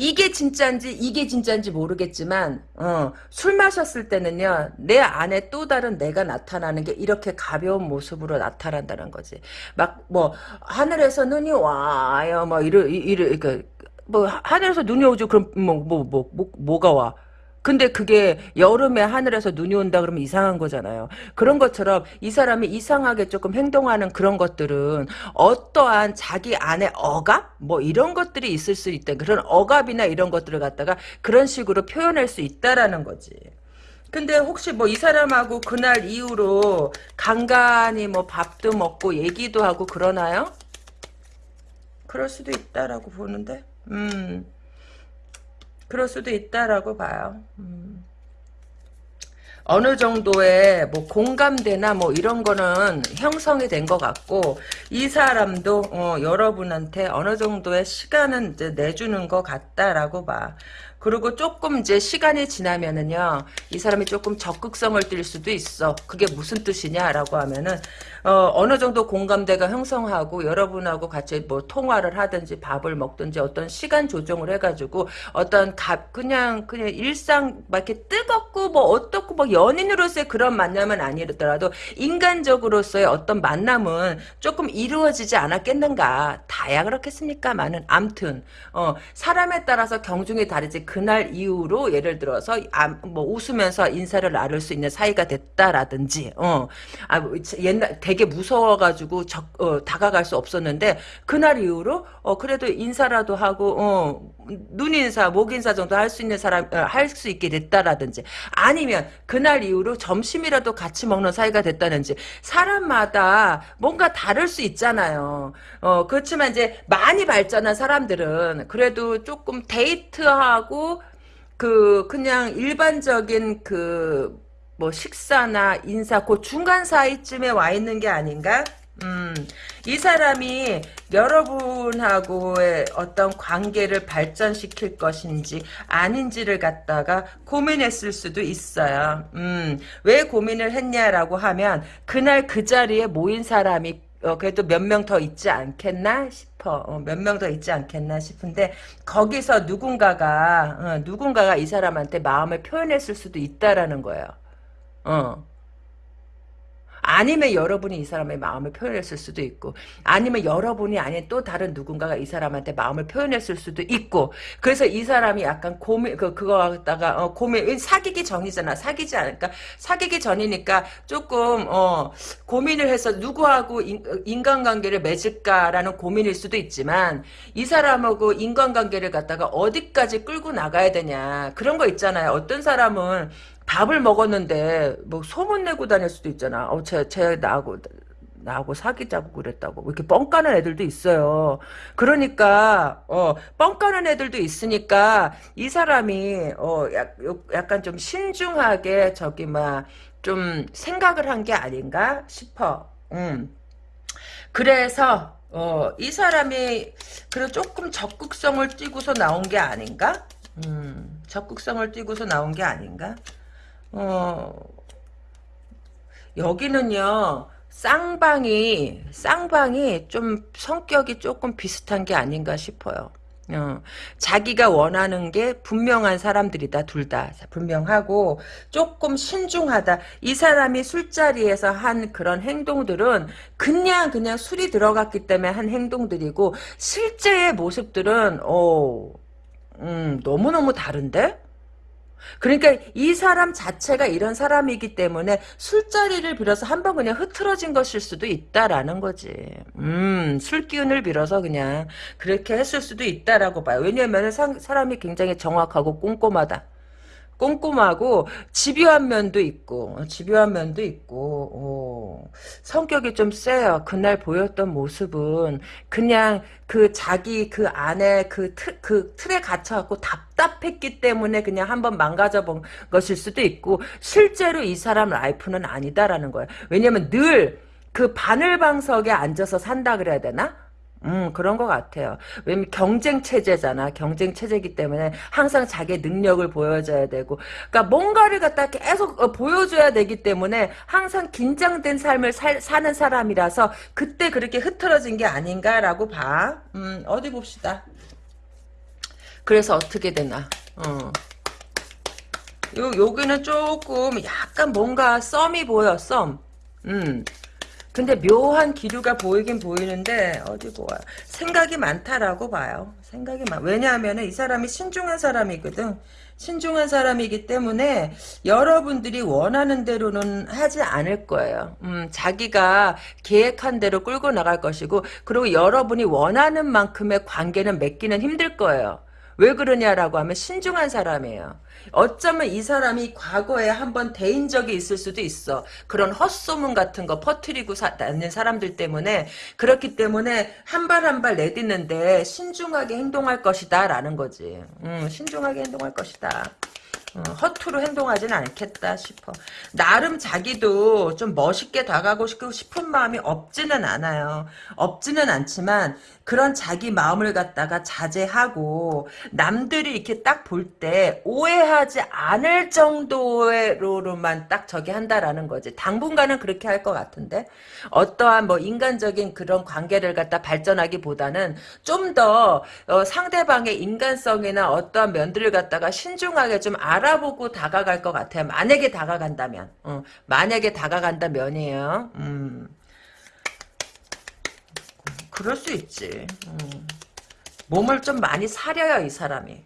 이게 진짜인지 이게 진짜인지 모르겠지만 어, 술 마셨을 때는요 내 안에 또 다른 내가 나타나는 게 이렇게 가벼운 모습으로 나타난다는 거지. 막 뭐 하늘에서 눈이 와요 뭐 이러 이러 그러니까 뭐 하늘에서 눈이 오죠. 그럼 뭐뭐뭐 뭐, 뭐, 가와 근데 그게 여름에 하늘에서 눈이 온다 그러면 이상한 거잖아요. 그런 것처럼 이 사람이 이상하게 조금 행동하는 그런 것들은 어떠한 자기 안에 억압? 뭐 이런 것들이 있을 수 있다. 그런 억압이나 이런 것들을 갖다가 그런 식으로 표현할 수 있다라는 거지. 근데 혹시 뭐 이 사람하고 그날 이후로 간간히 뭐 밥도 먹고 얘기도 하고 그러나요? 그럴 수도 있다라고 보는데. 음. 그럴 수도 있다라고 봐요. 음. 어느 정도의 뭐 공감대나 뭐 이런 거는 형성이 된 것 같고 이 사람도 어, 여러분한테 어느 정도의 시간은 내주는 것 같다라고 봐. 그리고 조금 이제 시간이 지나면은요, 이 사람이 조금 적극성을 띨 수도 있어. 그게 무슨 뜻이냐라고 하면은, 어, 어느 정도 공감대가 형성하고 여러분하고 같이 뭐 통화를 하든지 밥을 먹든지 어떤 시간 조정을 해가지고 어떤 값, 그냥, 그냥 일상 막 이렇게 뜨겁고 뭐 어떻고 뭐 연인으로서의 그런 만남은 아니더라도 인간적으로서의 어떤 만남은 조금 이루어지지 않았겠는가. 다야 그렇겠습니까만은 암튼, 어, 사람에 따라서 경중이 다르지 그날 이후로 예를 들어서 뭐 웃으면서 인사를 나눌 수 있는 사이가 됐다라든지 어. 아, 뭐 옛날 되게 무서워가지고 적, 어, 다가갈 수 없었는데 그날 이후로 어, 그래도 인사라도 하고 어, 눈 인사, 목 인사 정도 할 수 있는 사람 어, 할수 있게 됐다라든지 아니면 그날 이후로 점심이라도 같이 먹는 사이가 됐다든지 사람마다 뭔가 다를 수 있잖아요. 어, 그렇지만 이제 많이 발전한 사람들은 그래도 조금 데이트하고 그 그냥 일반적인 그 뭐 식사나 인사 그 중간 사이쯤에 와 있는 게 아닌가? 음, 이 사람이 여러분하고의 어떤 관계를 발전시킬 것인지 아닌지를 갖다가 고민했을 수도 있어요. 음, 왜 고민을 했냐라고 하면 그날 그 자리에 모인 사람이 어, 그래도 몇 명 더 있지 않겠나 싶어. 어, 몇명 더 있지 않겠나 싶은데 거기서 누군가가 어, 누군가가 이 사람한테 마음을 표현했을 수도 있다라는 거예요. 어. 아니면 여러분이 이 사람의 마음을 표현했을 수도 있고 아니면 여러분이 아닌 또 다른 누군가가 이 사람한테 마음을 표현했을 수도 있고 그래서 이 사람이 약간 고민 그 그거 갖다가 어, 고민 사귀기 전이잖아 사귀지 않을까 사귀기 전이니까 조금 어 고민을 해서 누구하고 인, 인간관계를 맺을까라는 고민일 수도 있지만 이 사람하고 인간관계를 갖다가 어디까지 끌고 나가야 되냐 그런 거 있잖아요 어떤 사람은 밥을 먹었는데 뭐 소문 내고 다닐 수도 있잖아. 어, 쟤, 쟤 나하고 나하고 사귀자고 그랬다고 이렇게 뻥 까는 애들도 있어요. 그러니까 어 뻥 까는 애들도 있으니까 이 사람이 어 약, 약간 좀 신중하게 저기 막 좀 생각을 한 게 아닌가 싶어. 음. 그래서 어 이 사람이 그래 조금 적극성을 띠고서 나온 게 아닌가? 음, 적극성을 띠고서 나온 게 아닌가? 어, 여기는요, 쌍방이, 쌍방이 좀 성격이 조금 비슷한 게 아닌가 싶어요. 어, 자기가 원하는 게 분명한 사람들이다 둘 다. 분명하고 조금 신중하다. 이 사람이 술자리에서 한 그런 행동들은 그냥 그냥 술이 들어갔기 때문에 한 행동들이고 실제의 모습들은 어, 음, 너무너무 다른데 그러니까 이 사람 자체가 이런 사람이기 때문에 술자리를 빌어서 한 번 그냥 흐트러진 것일 수도 있다라는 거지. 음, 술 기운을 빌어서 그냥 그렇게 했을 수도 있다라고 봐요. 왜냐하면 사람이 굉장히 정확하고 꼼꼼하다. 꼼꼼하고 집요한 면도 있고 집요한 면도 있고 어, 성격이 좀 세요. 그날 보였던 모습은 그냥 그 자기 그 안에 그, 틀, 그 틀에 갇혀갖고 답답했기 때문에 그냥 한번 망가져 본 것일 수도 있고 실제로 이 사람 라이프는 아니다라는 거예요. 왜냐면 늘 그 바늘방석에 앉아서 산다 그래야 되나? 음, 그런 것 같아요. 왜냐면 경쟁 체제잖아. 경쟁 체제이기 때문에 항상 자기의 능력을 보여줘야 되고. 그러니까 뭔가를 갖다 계속 어, 보여줘야 되기 때문에 항상 긴장된 삶을 살, 사는 사람이라서 그때 그렇게 흐트러진 게 아닌가라고 봐. 음, 어디 봅시다. 그래서 어떻게 되나. 어. 요, 여기는 조금 약간 뭔가 썸이 보여, 썸. 음. 근데 묘한 기류가 보이긴 보이는데 어디 보아 생각이 많다라고 봐요. 생각이 많. 왜냐하면 이 사람이 신중한 사람이거든. 신중한 사람이기 때문에 여러분들이 원하는 대로는 하지 않을 거예요. 음, 자기가 계획한 대로 끌고 나갈 것이고 그리고 여러분이 원하는 만큼의 관계는 맺기는 힘들 거예요. 왜 그러냐라고 하면 신중한 사람이에요. 어쩌면 이 사람이 과거에 한번 대인 적이 있을 수도 있어. 그런 헛소문 같은 거 퍼뜨리고 다는 사람들 때문에 그렇기 때문에 한 발 한 발 내딛는데 신중하게 행동할 것이다 라는 거지. 음, 신중하게 행동할 것이다. 어, 허투루 행동하지는 않겠다 싶어. 나름 자기도 좀 멋있게 다가고 싶은 마음이 없지는 않아요. 없지는 않지만 그런 자기 마음을 갖다가 자제하고 남들이 이렇게 딱 볼 때 오해하지 않을 정도로만 딱 저기 한다라는 거지. 당분간은 그렇게 할 것 같은데 어떠한 뭐 인간적인 그런 관계를 갖다 발전하기보다는 좀더 어, 상대방의 인간성이나 어떠한 면들을 갖다가 신중하게 좀 알아보고 다가갈 것 같아요. 만약에 다가간다면. 어, 만약에 다가간다면이에요. 음. 그럴 수 있지. 음. 몸을 좀 많이 사려요, 이 사람이.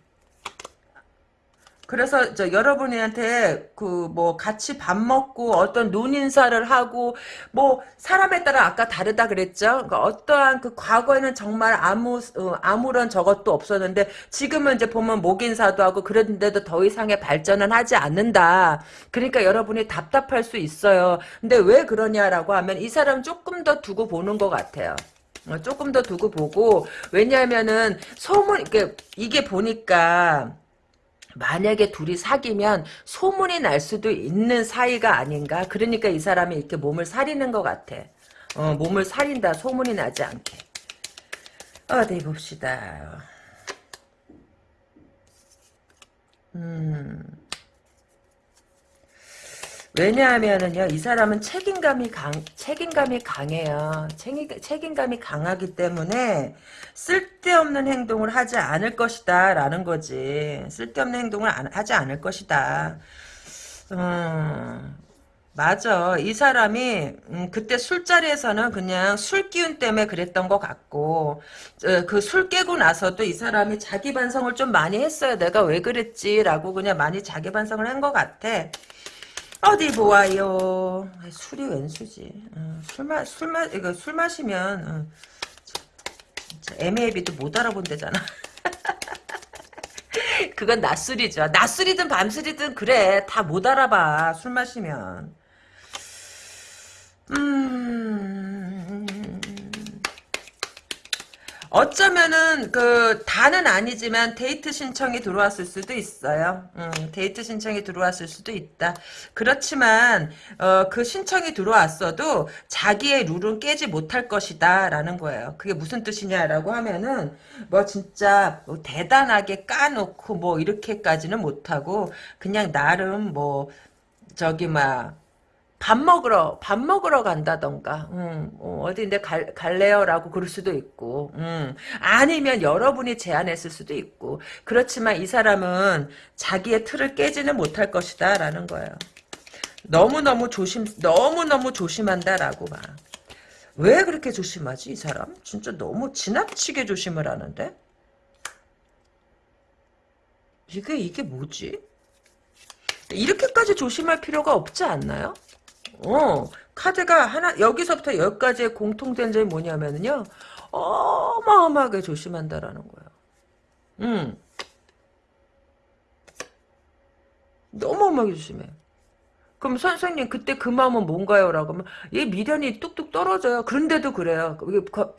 그래서 저 여러분한테 그 뭐 같이 밥 먹고 어떤 눈 인사를 하고 뭐 사람에 따라 아까 다르다 그랬죠. 그러니까 어떠한 그 과거에는 정말 아무 어, 아무런 저것도 없었는데 지금은 이제 보면 목 인사도 하고 그랬는데도 더 이상의 발전은 하지 않는다. 그러니까 여러분이 답답할 수 있어요. 근데 왜 그러냐라고 하면 이 사람 조금 더 두고 보는 것 같아요. 어, 조금 더 두고 보고 왜냐하면은 소문 이게 이게 보니까 만약에 둘이 사귀면 소문이 날 수도 있는 사이가 아닌가? 그러니까 이 사람이 이렇게 몸을 사리는 것 같아. 어, 몸을 사린다. 소문이 나지 않게. 어디 봅시다. 음 왜냐하면은요, 이 사람은 책임감이 강, 책임감이 강해요. 책임, 책임감이 강하기 때문에 쓸데없는 행동을 하지 않을 것이다, 라는 거지. 쓸데없는 행동을 안, 하지 않을 것이다. 음, 맞아. 이 사람이, 음, 그때 술자리에서는 그냥 술 기운 때문에 그랬던 것 같고, 어, 그술 깨고 나서도 이 사람이 자기 반성을 좀 많이 했어요. 내가 왜 그랬지라고 그냥 많이 자기 반성을 한 것 같아. 어디 보아요. 술이 웬 수지. 어, 술 마, 술 마, 이거 술 마시면, 어, 애매비도 못 알아본대잖아. *laughs* 그건 낮술이죠. 낮술이든 밤술이든 그래. 다 못 알아봐. 술 마시면. 음, 어쩌면은 그 다는 아니지만 데이트 신청이 들어왔을 수도 있어요. 음, 데이트 신청이 들어왔을 수도 있다. 그렇지만 어, 그 신청이 들어왔어도 자기의 룰은 깨지 못할 것이다라는 거예요. 그게 무슨 뜻이냐라고 하면은 뭐 진짜 뭐 대단하게 까놓고 뭐 이렇게까지는 못하고 그냥 나름 뭐 저기 막 밥 먹으러 밥 먹으러 간다던가 음, 어, 어디인데 갈, 갈래요라고 그럴 수도 있고 음, 아니면 여러분이 제안했을 수도 있고 그렇지만 이 사람은 자기의 틀을 깨지는 못할 것이다 라는 거예요. 너무너무 조심 너무너무 조심한다라고 봐왜 그렇게 조심하지 이 사람? 진짜 너무 지나치게 조심을 하는데? 이게 이게 뭐지? 이렇게까지 조심할 필요가 없지 않나요? 어, 카드가 하나, 여기서부터 여기까지의 공통된 점이 뭐냐면요. 어마어마하게 조심한다라는 거예요. 음. 너무 어마하게 조심해. 그럼 선생님 그때 그 마음은 뭔가요? 라고 하면 얘 미련이 뚝뚝 떨어져요. 그런데도 그래요.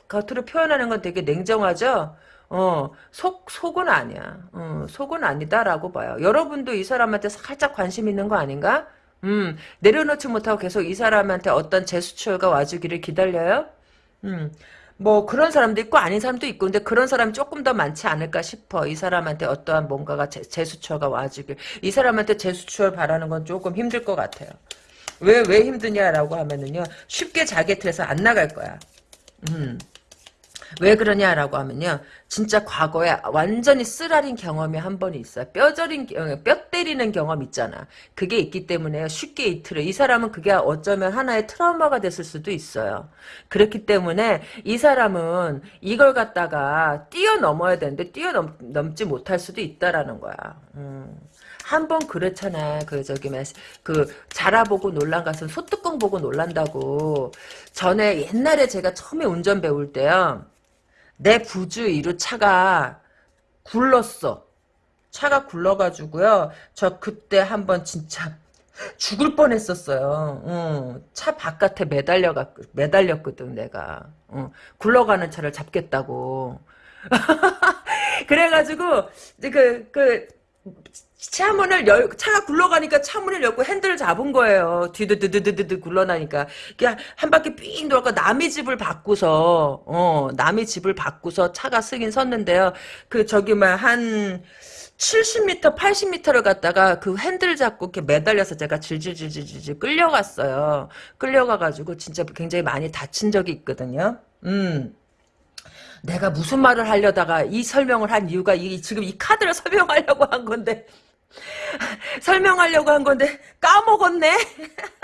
겉으로 표현하는 건 되게 냉정하죠. 어, 속, 속은 아니야. 어, 속은 아니다라고 봐요. 여러분도 이 사람한테 살짝 관심 있는 거 아닌가? 음, 내려놓지 못하고 계속 이 사람한테 어떤 재수출가 와주기를 기다려요? 음, 뭐 그런 사람도 있고 아닌 사람도 있고 근데 그런 사람이 조금 더 많지 않을까 싶어. 이 사람한테 어떠한 뭔가가 재, 재수처가 와주길. 이 사람한테 재수출 바라는 건 조금 힘들 것 같아요. 왜, 왜 힘드냐라고 하면은요. 쉽게 자기 틀에서 안 나갈 거야. 음. 왜 그러냐라고 하면요. 진짜 과거에 완전히 쓰라린 경험이 한 번 있어요. 뼈저린, 겨- 뼈 때리는 경험 있잖아. 그게 있기 때문에 쉽게 이틀을. 이 사람은 그게 어쩌면 하나의 트라우마가 됐을 수도 있어요. 그렇기 때문에 이 사람은 이걸 갖다가 뛰어넘어야 되는데 뛰어넘지 못할 수도 있다라는 거야. 음. 한번 그렇잖아. 그 저기 그 자라보고 놀란 것은 소뚜껑 보고 놀란다고. 전에 옛날에 제가 처음에 운전 배울 때요. 내 부주 위로 차가 굴렀어. 차가 굴러가지고요. 저 그때 한번 진짜 죽을 뻔했었어요. 응. 차 바깥에 매달려 매달렸거든 내가. 응. 굴러가는 차를 잡겠다고. *laughs* 그래가지고 이제 그, 그, 차문을 열, 차가 굴러가니까 차문을 열고 핸들을 잡은 거예요. 뒤드드드드드 굴러나니까. 그냥 한 바퀴 삥 돌고 남의 집을 바꾸서, 어, 남의 집을 바꾸서 차가 쓰긴 섰는데요. 그, 저기, 뭐, 한, 70m, 80m를 갔다가 그 핸들 잡고 이렇게 매달려서 제가 질질질질질 끌려갔어요. 끌려가가지고 진짜 굉장히 많이 다친 적이 있거든요. 음. 내가 무슨 말을 하려다가 이 설명을 한 이유가 이, 지금 이 카드를 *laughs* 설명하려고 한 건데 *laughs* 설명하려고 한 건데 까먹었네. *laughs*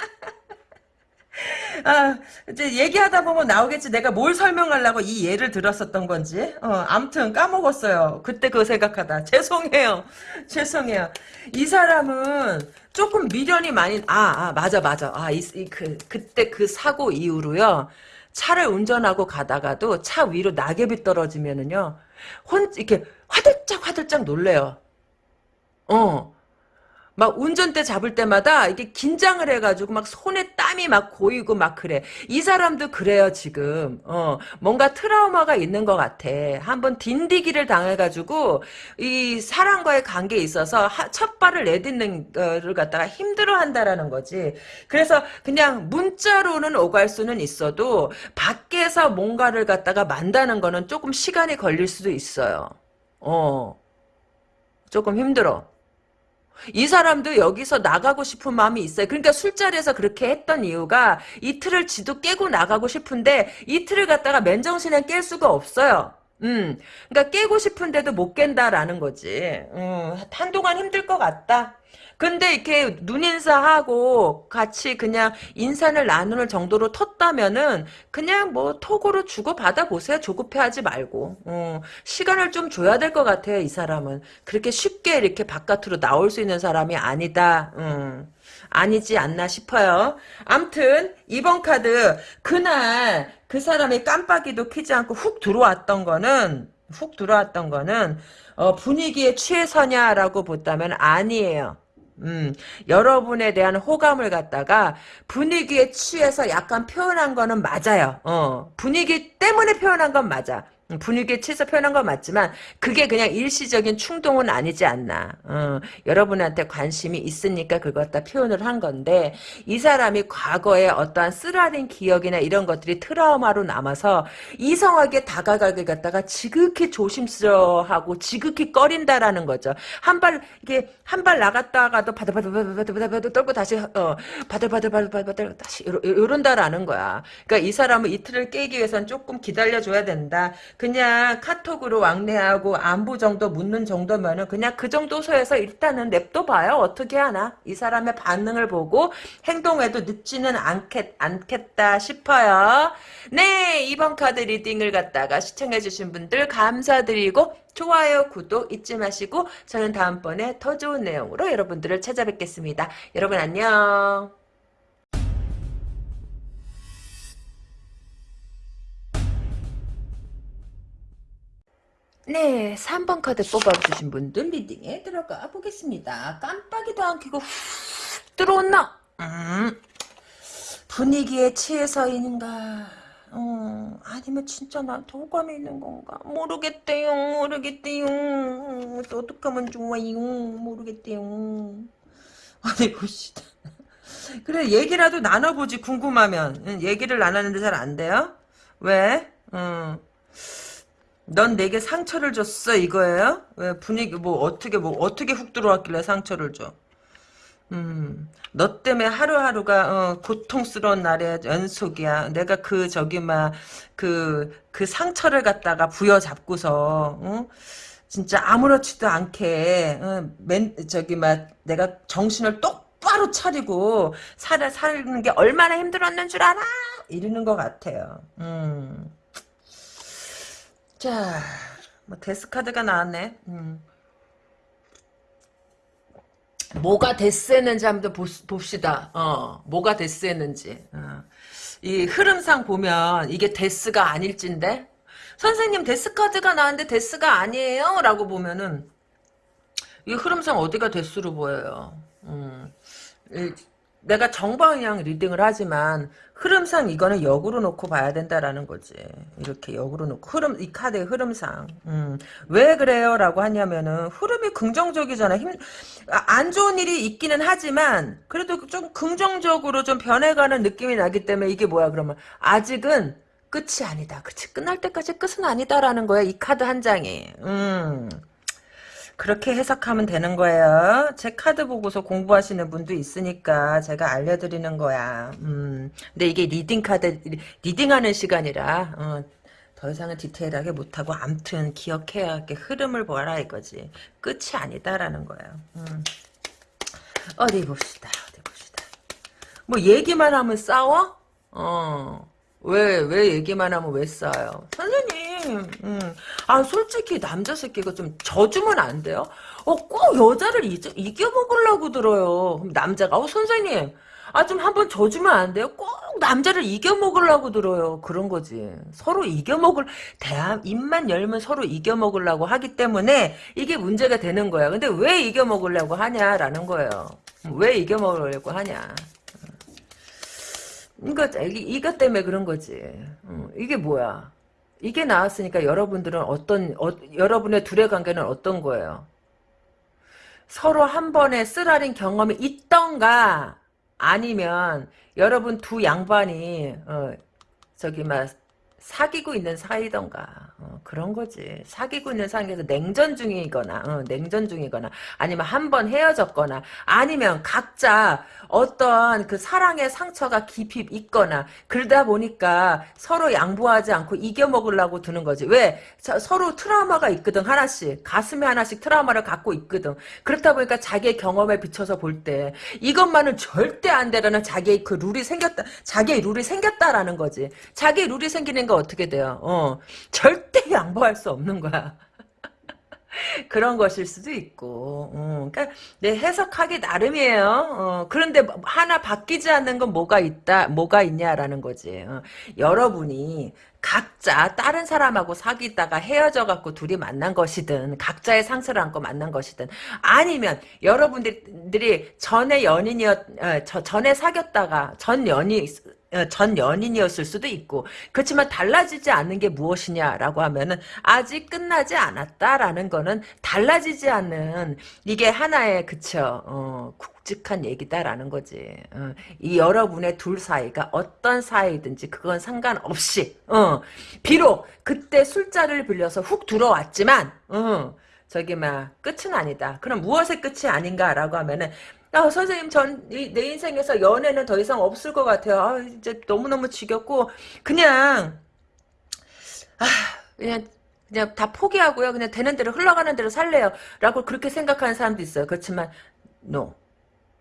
아, 이제 얘기하다 보면 나오겠지. 내가 뭘 설명하려고 이 예를 들었었던 건지. 어, 암튼 까먹었어요. 그때 그거 생각하다. *laughs* 죄송해요. 죄송해요. 이 사람은 조금 미련이 많이, 아, 아, 맞아, 맞아. 아, 이, 이, 그, 그때 그 사고 이후로요. 차를 운전하고 가다가도 차 위로 낙엽이 떨어지면은요. 혼, 이렇게 화들짝 화들짝 놀래요. 어. 막 운전대 잡을 때마다 이게 긴장을 해가지고 막 손에 땀이 막 고이고 막 그래. 이 사람도 그래요 지금. 어 뭔가 트라우마가 있는 것 같아. 한번 딘디기를 당해가지고 이 사람과의 관계에 있어서 하, 첫 발을 내딛는 거를 갖다가 힘들어 한다라는 거지. 그래서 그냥 문자로는 오갈 수는 있어도 밖에서 뭔가를 갖다가 만다는 거는 조금 시간이 걸릴 수도 있어요. 어 조금 힘들어. 이 사람도 여기서 나가고 싶은 마음이 있어요. 그러니까 술자리에서 그렇게 했던 이유가 이 틀을 지도 깨고 나가고 싶은데 이 틀을 갖다가 맨정신에 깰 수가 없어요. 음, 그러니까 깨고 싶은데도 못 깬다라는 거지. 음, 한동안 힘들 것 같다. 근데 이렇게 눈인사하고 같이 그냥 인사를 나누는 정도로 텄다면은 그냥 뭐 톡으로 주고 받아 보세요. 조급해하지 말고. 어, 시간을 좀 줘야 될 것 같아요. 이 사람은 그렇게 쉽게 이렇게 바깥으로 나올 수 있는 사람이 아니다. 음. 아니지 않나 싶어요. 암튼 이번 카드 그날 그 사람이 깜빡이도 켜지 않고 훅 들어왔던 거는 훅 들어왔던 거는 어, 분위기에 취해서냐라고 본다면 아니에요. 음, 여러분에 대한 호감을 갖다가 분위기에 취해서 약간 표현한 거는 맞아요. 어, 분위기 때문에 표현한 건 맞아. 음, 분위기에 취해서 표현한 건 맞지만 그게 그냥 일시적인 충동은 아니지 않나. 어, 여러분한테 관심이 있으니까 그걸 다 표현을 한 건데 이 사람이 과거에 어떠한 쓰라린 기억이나 이런 것들이 트라우마로 남아서 이성하게 다가가게 갖다가 지극히 조심스러워하고 지극히 꺼린다라는 거죠. 한 발 이게 한 발 나갔다가도 바들바들바들바들바들 떨고 다시 어 바들바들바들바들 다시 이런다라는 거야. 그러니까 이 사람은 이틀을 깨기 위해서는 조금 기다려줘야 된다. 그냥 카톡으로 왕래하고 안부 정도 묻는 정도면은 그냥 그 정도 소에서 일단은 냅둬 봐요. 어떻게 하나. 이 사람의 반응을 보고 행동에도 늦지는 않겠, 않겠다 싶어요. 네, 이번 카드 리딩을 갖다가 시청해주신 분들 감사드리고 좋아요, 구독 잊지 마시고 저는 다음번에 더 좋은 내용으로 여러분들을 찾아뵙겠습니다. 여러분 안녕. 네, 3번 카드 뽑아주신 분들 리딩에 들어가 보겠습니다. 깜빡이도 안 켜고 훅 들어온나? 음, 분위기에 취해서인가 어, 아니면 진짜 나한테 호감이 있는 건가 모르겠대요 모르겠대요 또 어떡하면 좋아요 모르겠대요 어디 봅시다 그래 얘기라도 나눠보지 궁금하면 응, 얘기를 나눴는데 잘 안 돼요? 왜? 응. 넌 내게 상처를 줬어 이거예요? 왜 분위기 뭐 어떻게 뭐 어떻게 훅 들어왔길래 상처를 줘? 음, 너 때문에 하루하루가 어, 고통스러운 날의 연속이야. 내가 그 저기 막그그 그 상처를 갖다가 부여잡고서 어? 진짜 아무렇지도 않게 어, 맨 저기 막 내가 정신을 똑바로 차리고 살 사는 게 얼마나 힘들었는 줄 알아? 이러는 것 같아요. 음. 자, 뭐 데스카드가 나왔네. 음. 뭐가 death했는지 한번 봅시다. 어, 뭐가 death했는지. 어. 이 흐름상 보면 이게 death가 아닐진데? 선생님 death카드가 나왔는데 death가 아니에요? 라고 보면은 이 흐름상 어디가 death로 보여요. 음. 이, 내가 정방향 reading을 하지만 흐름상 이거는 역으로 놓고 봐야 된다라는 거지. 이렇게 역으로 놓고 흐름 이 카드의 흐름상 음, 왜 그래요라고 하냐면은 흐름이 긍정적이잖아. 힘, 아, 안 좋은 일이 있기는 하지만 그래도 좀 긍정적으로 좀 변해가는 느낌이 나기 때문에 이게 뭐야 그러면 아직은 끝이 아니다. 그치 끝날 때까지 끝은 아니다라는 거야 이 카드 한 장이. 음. 그렇게 해석하면 되는 거예요. 제 카드 보고서 공부하시는 분도 있으니까 제가 알려드리는 거야. 음, 근데 이게 reading 카드, reading하는 시간이라, 어, 더 이상은 디테일하게 못하고, 암튼 기억해야 할게 흐름을 보라 이거지. 끝이 아니다라는 거예요. 음. 어디 봅시다. 어디 봅시다. 뭐 얘기만 하면 싸워? 어. 왜, 왜 얘기만 하면 왜 싸워요? 선생님, 음. 아, 솔직히 남자 새끼가 좀 져주면 안 돼요? 어, 꼭 여자를 이겨, 이겨먹으려고 들어요. 남자가, 어, 선생님, 아, 좀 한번 져주면 안 돼요? 꼭 남자를 이겨먹으려고 들어요. 그런 거지. 서로 이겨먹을, 대한, 입만 열면 서로 이겨먹으려고 하기 때문에 이게 문제가 되는 거야. 근데 왜 이겨먹으려고 하냐라는 거예요. 왜 이겨먹으려고 하냐. 이거, 이것 때문에 그런 거지. 어, 이게 뭐야. 이게 나왔으니까 여러분들은 어떤, 어, 여러분의 둘의 관계는 어떤 거예요? 서로 한 번의 쓰라린 경험이 있던가, 아니면, 여러분 두 양반이, 어, 저기, 막, 사귀고 있는 사이던가? 어, 그런 거지. 사귀고 있는 사이에서 냉전 중이거나 어, 냉전 중이거나 아니면 한 번 헤어졌거나 아니면 각자 어떤 그 사랑의 상처가 깊이 있거나 그러다 보니까 서로 양보하지 않고 이겨먹으려고 드는 거지. 왜? 자, 서로 트라우마가 있거든 하나씩. 가슴에 하나씩 트라우마를 갖고 있거든. 그렇다 보니까 자기의 경험에 비춰서 볼 때 이것만은 절대 안 되라는 자기의 그 룰이 생겼다 자기의 룰이 생겼다라는 거지. 자기의 룰이 생기는 거 어떻게 돼요? 어, 절대 양보할 수 없는 거야. *laughs* 그런 것일 수도 있고, 어, 그러니까 내 해석하기 나름이에요. 어, 그런데 하나 바뀌지 않는 건 뭐가 있다, 뭐가 있냐라는 거지. 어, 여러분이 각자 다른 사람하고 사귀다가 헤어져 갖고 둘이 만난 것이든 각자의 상처를 안고 만난 것이든 아니면 여러분들이 전에 연인이었 어, 저, 전에 사귀었다가 전 어, 전 연인이었을 수도 있고 그렇지만 달라지지 않는 게 무엇이냐라고 하면은 아직 끝나지 않았다라는 거는 달라지지 않는 이게 하나의 그쵸 어, 굵직한 얘기다라는 거지. 어, 이 여러분의 둘 사이가 어떤 사이든지 그건 상관없이 어, 비록 그때 술자를 빌려서 훅 들어왔지만 어, 저기 막 끝은 아니다. 그럼 무엇의 끝이 아닌가라고 하면은 아, 선생님, 전, 이, 내 인생에서 연애는 더 이상 없을 것 같아요. 아, 이제 너무너무 지겹고, 그냥, 아, 그냥, 그냥 다 포기하고요. 그냥 되는 대로 흘러가는 대로 살래요. 라고 그렇게 생각하는 사람도 있어요. 그렇지만, no.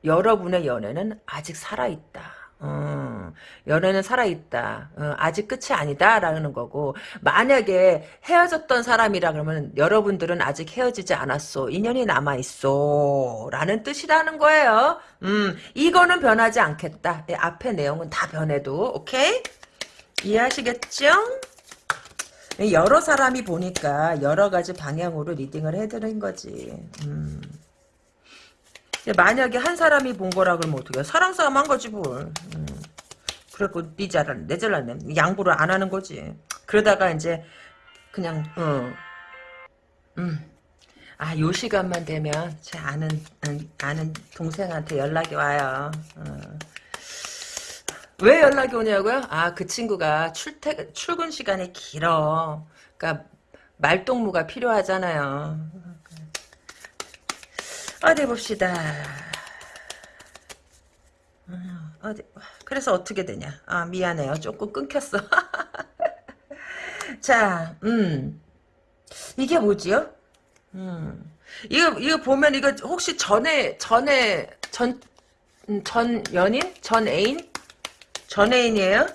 여러분의 연애는 아직 살아있다. 어, 연애는 살아있다. 어, 아직 끝이 아니다라는 거고 만약에 헤어졌던 사람이라 그러면 여러분들은 아직 헤어지지 않았어. 인연이 남아있어. 라는 뜻이라는 거예요. 음, 이거는 변하지 않겠다. 예, 앞에 내용은 다 변해도 오케이? 이해하시겠죠? 여러 사람이 보니까 여러 가지 방향으로 리딩을 해드린 거지. 음. 만약에 한 사람이 본 거라 그러면 어떡해. 사랑 싸움 한 거지 뭘. 음. 그래갖고 네 잘안 내 잘났네. 양보를 안 하는 거지. 그러다가 이제 그냥 어. 음. 아, 요 시간만 되면 제 아는 음, 아는 동생한테 연락이 와요. 어. 왜 연락이 오냐고요? 아, 그 친구가 출퇴 출근 시간이 길어. 그러니까 말동무가 필요하잖아요. 어디 봅시다. 어, 어디 그래서 어떻게 되냐? 아 미안해요. 조금 끊겼어. *laughs* 자, 음 이게 뭐지요? 음 이거 이거 보면 이거 혹시 전에 전에 전 음, 전 연인? 전 애인? 전 애인이에요?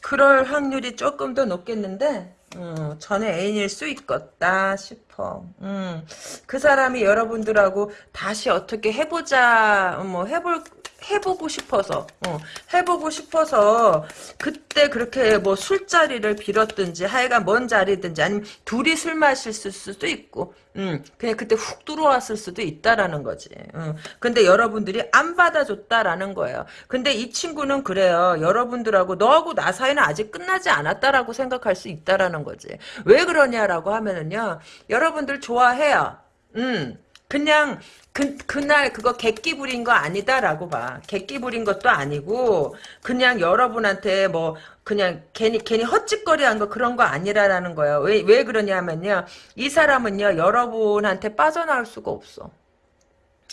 그럴 확률이 조금 더 높겠는데 음, 전에 애인일 수 있겠다 싶 어. 음, 그 사람이 여러분들하고 다시 어떻게 해보자, 뭐 해볼 해보고 싶어서, 어, 해보고 싶어서 그때 그렇게 뭐 술자리를 빌었든지 하여간 뭔 자리든지 아니면 둘이 술 마실 수도 있고, 음, 그냥 그때 훅 들어왔을 수도 있다라는 거지. 음, 근데 여러분들이 안 받아줬다라는 거예요. 근데 이 친구는 그래요. 여러분들하고 너하고 나 사이는 아직 끝나지 않았다라고 생각할 수 있다라는 거지. 왜 그러냐라고 하면은요, 여러분들 좋아해요. 음, 그냥 그, 그날 그거 객기 부린 거 아니다라고 봐. 객기 부린 것도 아니고 그냥 여러분한테 뭐 그냥 괜히 괜히 헛짓거리 한 거 그런 거 아니라라는 거예요. 왜, 왜 그러냐면요. 이 사람은요. 여러분한테 빠져나올 수가 없어.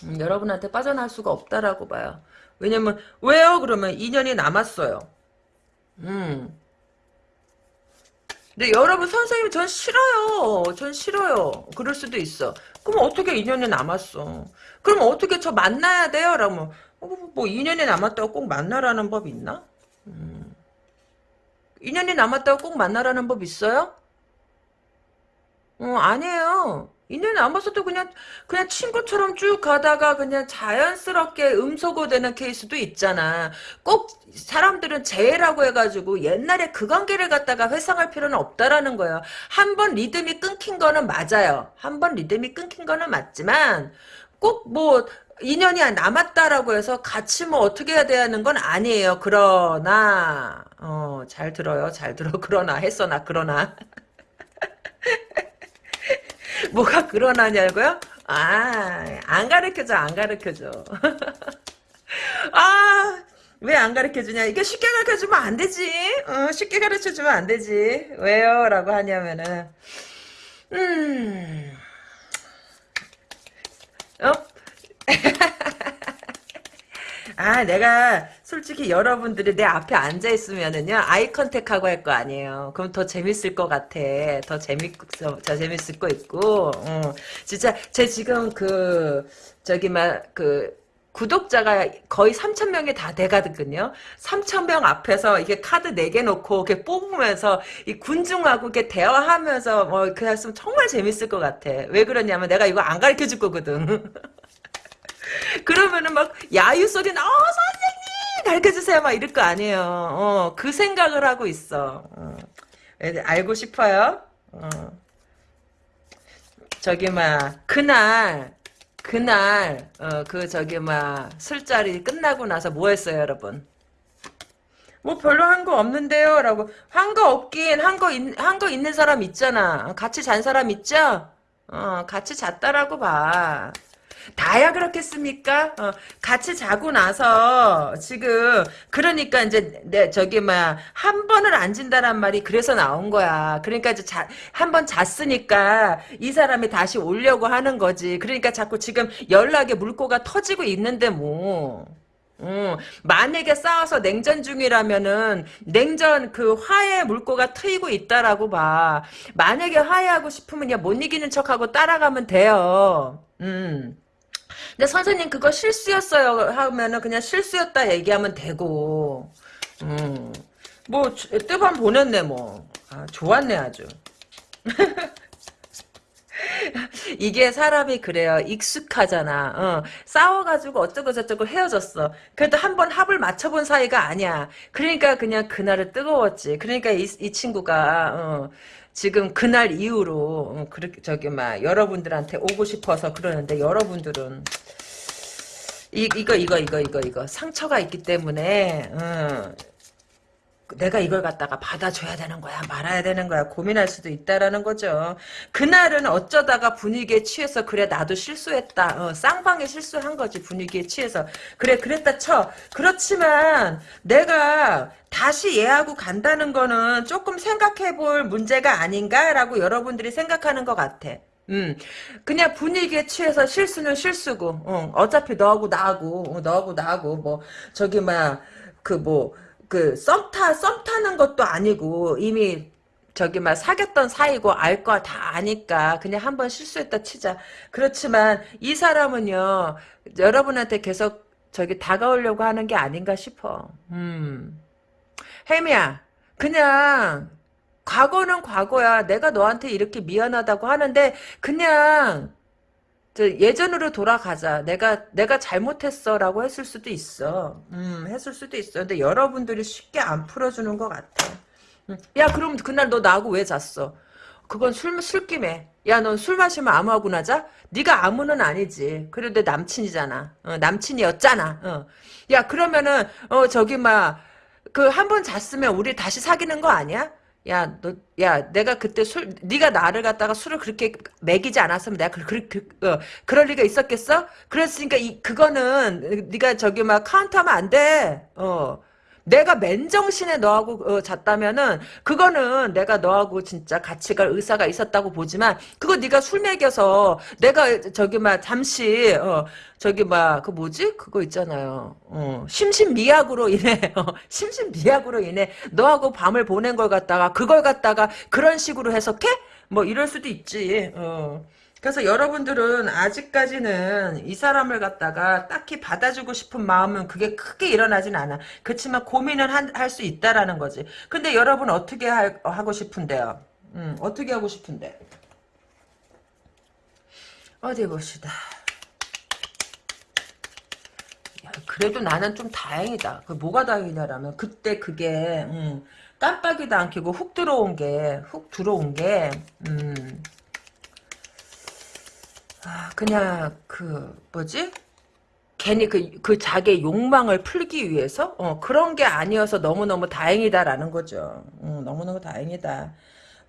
음, 여러분한테 빠져나올 수가 없다라고 봐요. 왜냐면 왜요? 그러면 2년이 남았어요. 음. 근데 여러분 선생님 전 싫어요. 전 싫어요. 그럴 수도 있어. 그럼 어떻게 2년이 남았어? 그럼 어떻게 저 만나야 돼요? 라고 어, 뭐 2년이 남았다고 꼭 만나라는 법 있나? 음. 2년이 남았다고 꼭 만나라는 법 있어요? 어, 아니에요. 2년 남았어도 그냥 그냥 친구처럼 쭉 가다가 그냥 자연스럽게 음소거되는 케이스도 있잖아. 꼭 사람들은 재해라고 해가지고 옛날에 그 관계를 갖다가 회상할 필요는 없다라는 거예요. 한 번 리듬이 끊긴 거는 맞아요. 한 번 리듬이 끊긴 거는 맞지만 꼭뭐 인연이 남았다라고 해서 같이 뭐 어떻게 해야 되는 건 아니에요. 그러나 어, 잘 들어요. 잘 들어. *laughs* 그러나 했어 나 그러나 *laughs* *laughs* 뭐가 그러나냐고요? 아, 안 가르쳐줘, 안 가르쳐줘. *laughs* 아, 왜 안 가르쳐주냐? 이게 쉽게 가르쳐주면 안 되지. 어, 쉽게 가르쳐주면 안 되지. 왜요? 라고 하냐면은, 음, 어? *laughs* 아, 내가 솔직히 여러분들이 내 앞에 앉아 있으면은요 아이 컨택하고 할 거 아니에요. 그럼 더 재밌을 것 같아. 더 재밌 더 재밌을 거 있고. 어. 진짜 제 지금 그 저기 막 그 구독자가 거의 3천 명이 다 돼가거든요. 3천 명 앞에서 이게 카드 4개 놓고 이렇게 뽑으면서 이 군중하고 이렇게 대화하면서 뭐 그냥 으면 정말 재밌을 것 같아. 왜 그러냐면 내가 이거 안 가르쳐 줄 거거든. *laughs* *laughs* 그러면은 막 야유 소리 나, 어, 선생님! 가르쳐주세요. 막 이럴 거 아니에요. 어, 그 생각을 하고 있어. 어. 알고 싶어요? 어. 저기, 막, 그날, 그날, 어, 그, 저기, 막, 술자리 끝나고 나서 뭐 했어요, 여러분? 뭐 별로 한 거 없는데요? 라고. 한 거 없긴, 한 거, 한 거 있는 사람 있잖아. 같이 잔 사람 있죠? 어, 같이 잤다라고 봐. 다야 그렇겠습니까? 어, 같이 자고 나서 지금 그러니까 이제 내 저기 뭐한 번을 안 진다란 말이 그래서 나온 거야. 그러니까 이제 한 번 잤으니까 이 사람이 다시 오려고 하는 거지. 그러니까 자꾸 지금 연락에 물꼬가 터지고 있는데 뭐. 음, 만약에 싸워서 냉전 중이라면은 냉전 그 화해 물꼬가 트이고 있다라고 봐. 만약에 화해하고 싶으면 못 이기는 척하고 따라가면 돼요. 음. 근데 선생님 그거 실수였어요 하면은 그냥 실수였다 얘기하면 되고 음. 뭐 뜨밤 보냈네 뭐 아, 좋았네 아주 *laughs* 이게 사람이 그래요. 익숙하잖아. 어, 싸워가지고 어쩌고 저쩌고 헤어졌어. 그래도 한 번 합을 맞춰본 사이가 아니야. 그러니까 그냥 그날은 뜨거웠지. 그러니까 이, 이 친구가 어, 지금 그날 이후로 어, 그렇게 저기 막 여러분들한테 오고 싶어서 그러는데 여러분들은 이, 이거 이거 이거 이거 이거 상처가 있기 때문에 어, 내가 이걸 갖다가 받아줘야 되는 거야 말아야 되는 거야 고민할 수도 있다라는 거죠. 그날은 어쩌다가 분위기에 취해서 그래 나도 실수했다 어, 쌍방에 실수한 거지 분위기에 취해서. 그래 그랬다 쳐. 그렇지만 내가 다시 얘하고 간다는 거는 조금 생각해 볼 문제가 아닌가라고 여러분들이 생각하는 것 같아. 음, 그냥 분위기에 취해서 실수는 실수고, 어, 어차피 너하고 나하고, 어, 너하고 나하고, 뭐, 저기, 막, 그, 뭐, 그, 썸 타, 썸 타는 것도 아니고, 이미, 저기, 막, 사귀었던 사이고, 알 거 다 아니까, 그냥 한번 실수했다 치자. 그렇지만, 이 사람은요, 여러분한테 계속, 저기, 다가오려고 하는 게 아닌가 싶어. 음. 혜미야, 그냥, 과거는 과거야. 내가 너한테 이렇게 미안하다고 하는데 그냥 저 예전으로 돌아가자. 내가 내가 잘못했어라고 했을 수도 있어. 음, 했을 수도 있어. 근데 여러분들이 쉽게 안 풀어주는 것 같아. 음. 야, 그럼 그날 너 나하고 왜 잤어? 그건 술 술김에. 야, 넌 술 마시면 아무하고 나자? 네가 아무는 아니지. 그래도 내 남친이잖아. 어, 남친이었잖아. 어. 야, 그러면은 어 저기 막 그 한 번 잤으면 우리 다시 사귀는 거 아니야? 야, 너, 야, 내가 그때 술, 네가 나를 갖다가 술을 그렇게 먹이지 않았으면 내가 그, 그, 그, 어, 그럴 리가 있었겠어? 그랬으니까 이, 그거는, 네가 저기 막 카운트하면 안 돼. 어. 내가 맨정신에 너하고 어, 잤다면은 그거는 내가 너하고 진짜 갈 의사가 있었다고 보지만 그거 네가 술 먹여서 내가 저기 막 잠시 어, 저기 막 그 뭐지? 그거 있잖아요. 어, 심신미약으로 인해 *laughs* 어, 심신미약으로 인해 너하고 밤을 보낸 걸 갖다가 그걸 갖다가 그런 식으로 해석해? 뭐 이럴 수도 있지. 어. 그래서 여러분들은 아직까지는 이 사람을 갖다가 딱히 받아주고 싶은 마음은 그게 크게 일어나진 않아. 그렇지만 고민은 할 수 있다라는 거지. 근데 여러분 어떻게 할, 하고 싶은데요? 음, 어떻게 하고 싶은데? 어디 봅시다. 야, 그래도 나는 좀 다행이다. 그 뭐가 다행이냐라면 그때 그게 음, 깜빡이도 안 켜고 훅 들어온 게 훅 들어온 게 음, 아, 그냥 그 뭐지? 괜히 그, 그 자기의 욕망을 풀기 위해서 어, 그런 게 아니어서 너무너무 다행이다라는 거죠. 음, 너무너무 다행이다.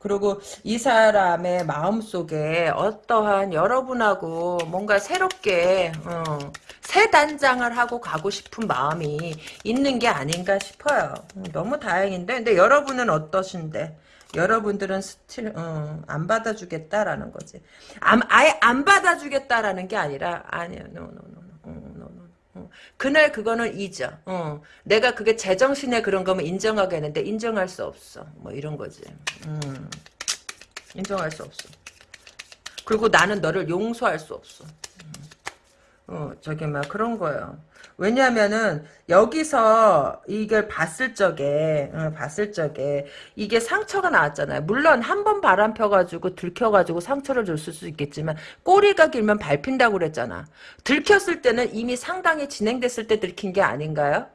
그리고 이 사람의 마음속에 어떠한 여러분하고 뭔가 새롭게 어, 새 단장을 하고 가고 싶은 마음이 있는 게 아닌가 싶어요. 음, 너무 다행인데 근데 여러분은 어떠신데? 여러분들은 스틸 어, 안 받아주겠다라는 거지. 안, 아예 안 받아주겠다라는 게 아니라 아니야, no, no, no. 어. 그날 그거는 잊어. 어. 내가 그게 제정신에 그런 거면 인정하겠는데 인정할 수 없어. 뭐 이런 거지. 음. 인정할 수 없어. 그리고 나는 너를 용서할 수 없어. 음. 어, 저기 막 그런 거예요. 왜냐면은 여기서 이걸 봤을 적에 어, 봤을 적에 이게 상처가 나왔잖아요. 물론 한 번 바람 펴가지고 들켜가지고 상처를 줬을 수 있겠지만 꼬리가 길면 밟힌다고 그랬잖아. 들켰을 때는 이미 상당히 진행됐을 때 들킨 게 아닌가요?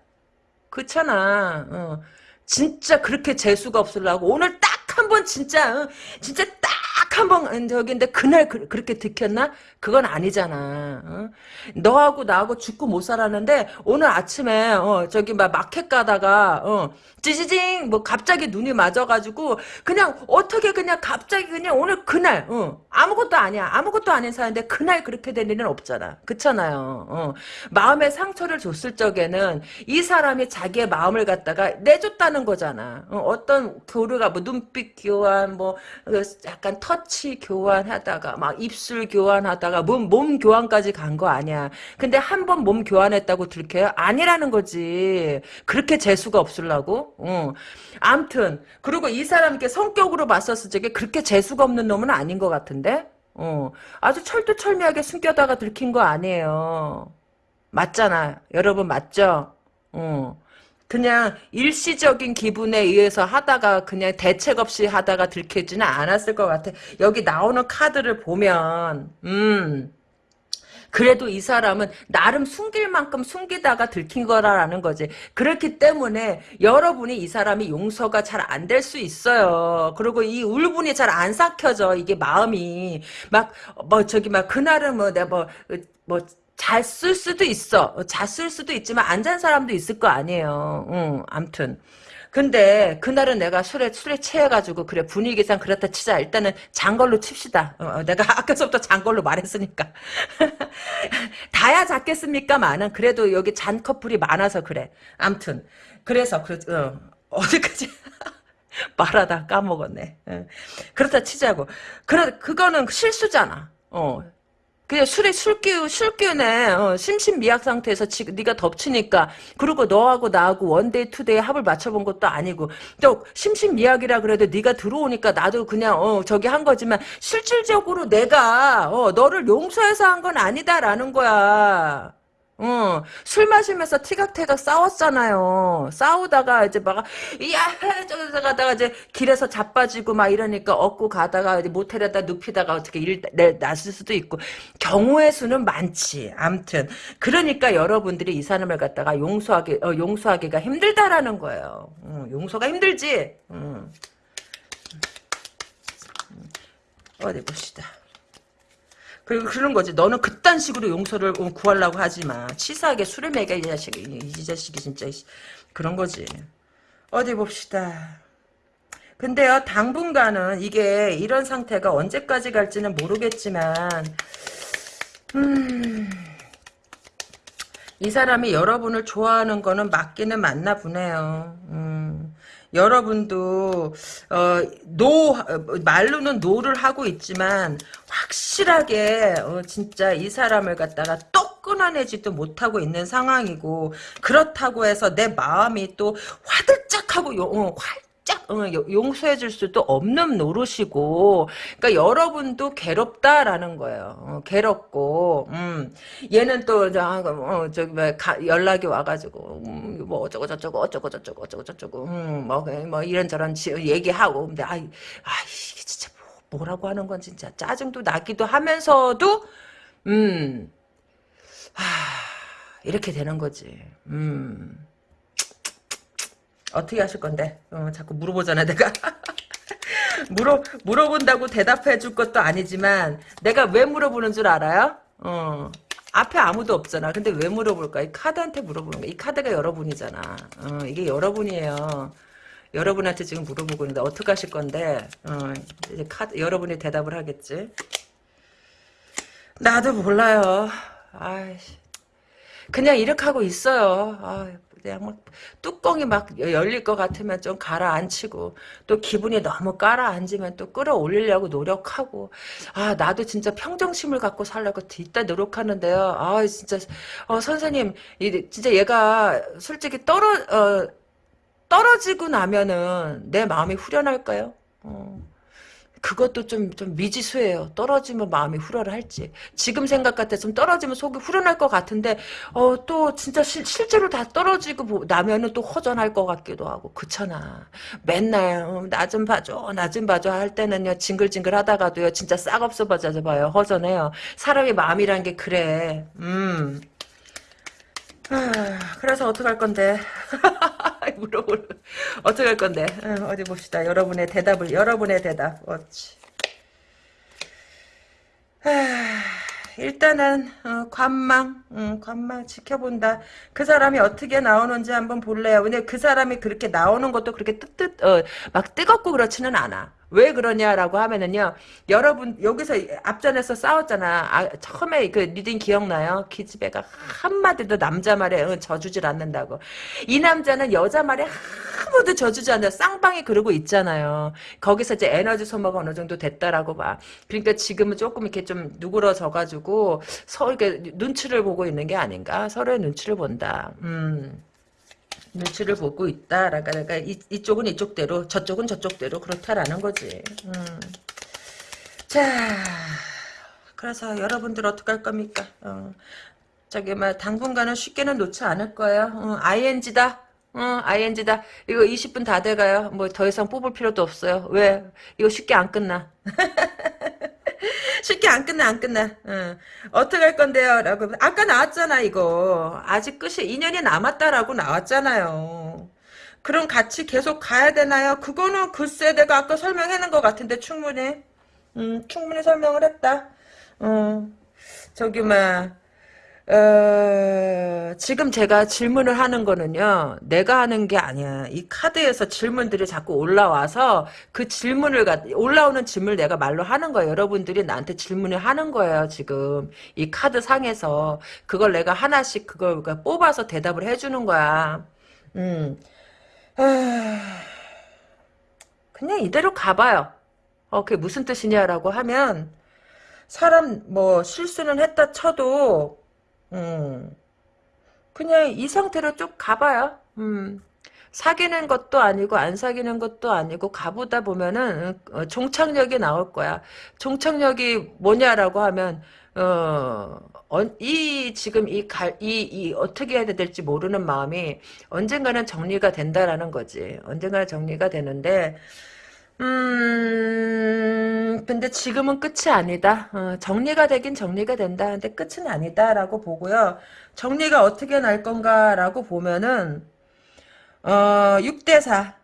그렇잖아. 어. 진짜 그렇게 재수가 없으려고 오늘 딱 한 번 진짜 어, 진짜 딱 한번 저기인데 그날 그, 렇게 들켰나? 그건 아니잖아. 어? 너하고 나하고 죽고 못 살았는데 오늘 아침에 어, 저기 막 마켓 가다가 어, 찌지징 뭐 갑자기 눈이 맞아가지고 그냥 어떻게 그냥 갑자기 그냥 오늘 그날 어, 아무것도 아니야 아무것도 아닌 사람인데 그날 그렇게 될 일은 없잖아. 그렇잖아요. 어. 마음에 상처를 줬을 적에는 이 사람이 자기의 마음을 갖다가 내줬다는 거잖아. 어, 떤 교류가 뭐 눈빛 교환 뭐그 약간 터치 교환하다가 막 입술 교환하다가 몸, 몸 교환까지 간 거 아니야. 근데 한 번 몸 교환했다고 들켜요? 아니라는 거지. 그렇게 재수가 없을라고? 어. 암튼 그리고 이 사람께 성격으로 봤었을 적에 그렇게 재수가 없는 놈은 아닌 것 같은데? 어. 아주 철두철미하게 숨겨다가 들킨 거 아니에요. 맞잖아. 여러분 맞죠? 어. 그냥 일시적인 기분에 의해서 하다가 그냥 대책 없이 하다가 들켜지는 않았을 것 같아. 여기 나오는 카드를 보면 음 그래도 이 사람은 나름 숨길 만큼 숨기다가 들킨 거라는 거지. 그렇기 때문에 여러분이 이 사람이 용서가 잘 안 될 수 있어요. 그리고 이 울분이 잘 안 삭혀져. 이게 마음이 막 뭐 저기 막 그날은 뭐 내가 뭐뭐 뭐 잘 쓸 수도 있어. 잘 쓸 수도 있지만 안 잔 사람도 있을 거 아니에요. 응, 암튼. 근데 그날은 내가 술에 술에 취해가지고 그래 분위기상 그렇다 치자 일단은 장걸로 칩시다. 어, 어, 내가 *laughs* 아까서부터 장걸로 말했으니까 *laughs* 다야 작겠습니까? 많은 그래도 여기 잔 커플이 많아서 그래. 암튼 그래서 그 어, *laughs* 어디까지 말하다 까먹었네. 어. 그렇다 치자고. 그러 그거는 실수잖아. 어. 그냥 술에 술기우 술기운에 어, 심신미약 상태에서 지금 네가 덮치니까. 그리고 너하고 나하고 one day two day 합을 맞춰본 것도 아니고. 또 심신미약이라 그래도 네가 들어오니까 나도 그냥 어 저기 한 거지만 실질적으로 내가 어 너를 용서해서 한 건 아니다라는 거야. 어, 술 마시면서 티격태격 싸웠잖아요. 싸우다가 이제 막, 야, 저기서 가다가 이제 길에서 자빠지고 막 이러니까 업고 가다가 이제 모텔에다 눕히다가 어떻게 일, 내, 났을 수도 있고. 경우의 수는 많지. 암튼. 그러니까 여러분들이 이 사람을 갖다가 용서하기, 어, 용서하기가 힘들다라는 거예요. 어, 용서가 힘들지? 음. 어디 봅시다. 그런 거지. 너는 그딴 식으로 용서를 구하려고 하지 마. 치사하게 술을 먹여 이 자식이. 이 자식이 진짜 그런 거지. 어디 봅시다. 근데요 당분간은 이게 이런 상태가 언제까지 갈지는 모르겠지만 음... 이 사람이 여러분을 좋아하는 거는 맞기는 맞나 보네요. 음... 여러분도 어, no 말로는 no를 하고 있지만 확실하게 어, 진짜 이 사람을 갖다가 또 끊어내지도 못하고 있는 상황이고 그렇다고 해서 내 마음이 또 화들짝하고 요, 어, 활 짝 용서해 줄 수도 없는 노릇이고 그러니까 여러분도 괴롭다라는 거예요. 어, 괴롭고 음, 얘는 또 어, 저기 뭐 연락이 와가지고 음, 뭐 어쩌고 저쩌고 어쩌고 저쩌고 어쩌고 저쩌고 음, 뭐, 뭐 이런저런 얘기하고 근데 아이 아 이게 진짜 뭐, 뭐라고 하는 건 진짜 짜증도 나기도 하면서도 음 하, 이렇게 되는 거지. 음. 어떻게 하실 건데? 어, 자꾸 물어보잖아, 내가. *laughs* 물어, 물어본다고 대답해 줄 것도 아니지만, 내가 왜 물어보는 줄 알아요? 어. 앞에 아무도 없잖아. 근데 왜 물어볼까? 이 카드한테 물어보는 거야. 이 카드가 여러분이잖아. 어, 이게 여러분이에요. 여러분한테 지금 물어보고 있는데, 어떻게 하실 건데, 어, 이제 카드, 여러분이 대답을 하겠지. 나도 몰라요. 아이씨. 그냥 이렇게 하고 있어요. 아, 그냥 막 뚜껑이 막 열릴 것 같으면 좀 가라앉히고 또 기분이 너무 깔아앉으면 또 끌어올리려고 노력하고 아 나도 진짜 평정심을 갖고 살려고 뒷다 노력하는데요. 아 진짜 어, 선생님 이 진짜 얘가 솔직히 떨어 어, 떨어지고 나면은 내 마음이 후련할까요? 어. 그것도 좀, 좀 미지수예요. 떨어지면 마음이 후련을 할지. 지금 생각 같아서 떨어지면 속이 후련할 것 같은데, 어, 또 진짜 시, 실제로 다 떨어지고 나면은 또 허전할 것 같기도 하고, 그렇잖아. 맨날, 어, 나좀 봐줘, 나 좀 봐줘 할 때는요, 징글징글 하다가도요, 진짜 싹 없어 봐요. 허전해요. 사람의 마음이란 게 그래. 음. 아, 그래서 어떡할 건데. *laughs* 물어볼 어떻게 할 건데? 어, 디 봅시다. 여러분의 대답을 여러분의 대답. 어찌. 일단은 어, 관망. 음, 관망 지켜본다. 그 사람이 어떻게 나오는지 한번 볼래요. 근데 그 사람이 그렇게 나오는 것도 그렇게 뜨뜻 어, 막 뜨겁고 그렇지는 않아 왜 그러냐라고 하면은요 여러분 여기서 앞전에서 싸웠잖아. 아, 처음에 그 reading 기억나요? 기집애가 한마디도 남자 말에 응, 져주질 않는다고. 이 남자는 여자 말에 아무도 져주지 않아요. 쌍방이 그러고 있잖아요. 거기서 이제 에너지 소모가 어느 정도 됐다라고 봐. 그러니까 지금은 조금 이렇게 좀 누그러져 가지고 서로 이렇게 눈치를 보고 있는 게 아닌가? 서로의 눈치를 본다. 음 눈치를 보고 있다. 그러니까 이, 이쪽은 이쪽대로 저쪽은 저쪽대로 그렇다라는 거지. 음. 자 그래서 여러분들 어떻게 할 겁니까? 어. 저기 막 당분간은 쉽게는 놓지 않을 거예요. 어, ING다. 어, ING다. 이거 20분 다 돼가요. 뭐 더 이상 뽑을 필요도 없어요. 왜? 이거 쉽게 안 끝나. *laughs* *laughs* 쉽게 안 끝나 안 끝나. 어. 어떻게 할 건데요? 라고. 아까 나왔잖아 이거. 아직 끝이 2년이 남았다라고 나왔잖아요. 그럼 같이 계속 가야 되나요? 그거는 글쎄 내가 아까 설명해놓은 것 같은데 충분히 음, 충분히 설명을 했다. 어. 저기 막 어, 지금 제가 질문을 하는 거는요, 내가 하는 게 아니야. 이 카드에서 질문들이 자꾸 올라와서 그 질문을, 가, 올라오는 질문을 내가 말로 하는 거예요. 여러분들이 나한테 질문을 하는 거예요, 지금. 이 카드 상에서. 그걸 내가 하나씩 그걸 뽑아서 대답을 해주는 거야. 음. 그냥 이대로 가봐요. 어, 그게 무슨 뜻이냐라고 하면, 사람, 뭐, 실수는 했다 쳐도, 음, 그냥 이 상태로 쭉 가봐요. 음, 사귀는 것도 아니고 안 사귀는 것도 아니고 가보다 보면은 어, 종착역이 나올 거야. 종착역이 뭐냐라고 하면 어, 어, 이 지금 이 갈 이 이 어떻게 해야 될지 모르는 마음이 언젠가는 정리가 된다라는 거지. 언젠가는 정리가 되는데 음, 근데 지금은 끝이 아니다. 어, 정리가 되긴 정리가 된다. 근데 끝은 아니다라고 보고요. 정리가 어떻게 날 건가라고 보면은, 어, 6대 4.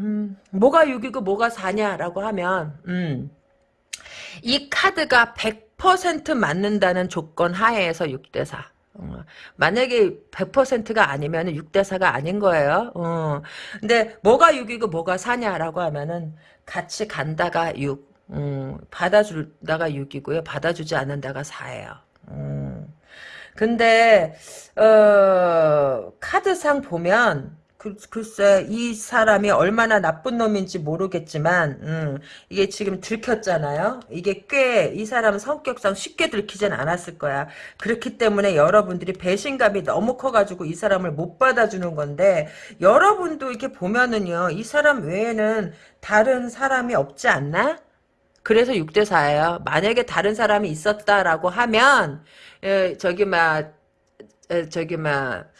음, 뭐가 6이고 뭐가 4냐라고 하면, 음, 이 카드가 100% 맞는다는 조건 하에서 6대 4. 어, 만약에 100%가 아니면 6대4가 아닌 거예요. 어, 근데 뭐가 6이고 뭐가 4냐라고 하면은 같이 간다가 6, 음, 받아주다가 6이고요. 받아주지 않는다가 4예요. 음. 근데 어, 카드상 보면 그, 글쎄 이 사람이 얼마나 나쁜 놈인지 모르겠지만 음, 이게 지금 들켰잖아요. 이게 꽤 이 사람 성격상 쉽게 들키진 않았을 거야. 그렇기 때문에 여러분들이 배신감이 너무 커가지고 이 사람을 못 받아주는 건데 여러분도 이렇게 보면은요. 이 사람 외에는 다른 사람이 없지 않나? 그래서 6대4예요. 만약에 다른 사람이 있었다라고 하면 에, 저기 막 저기 막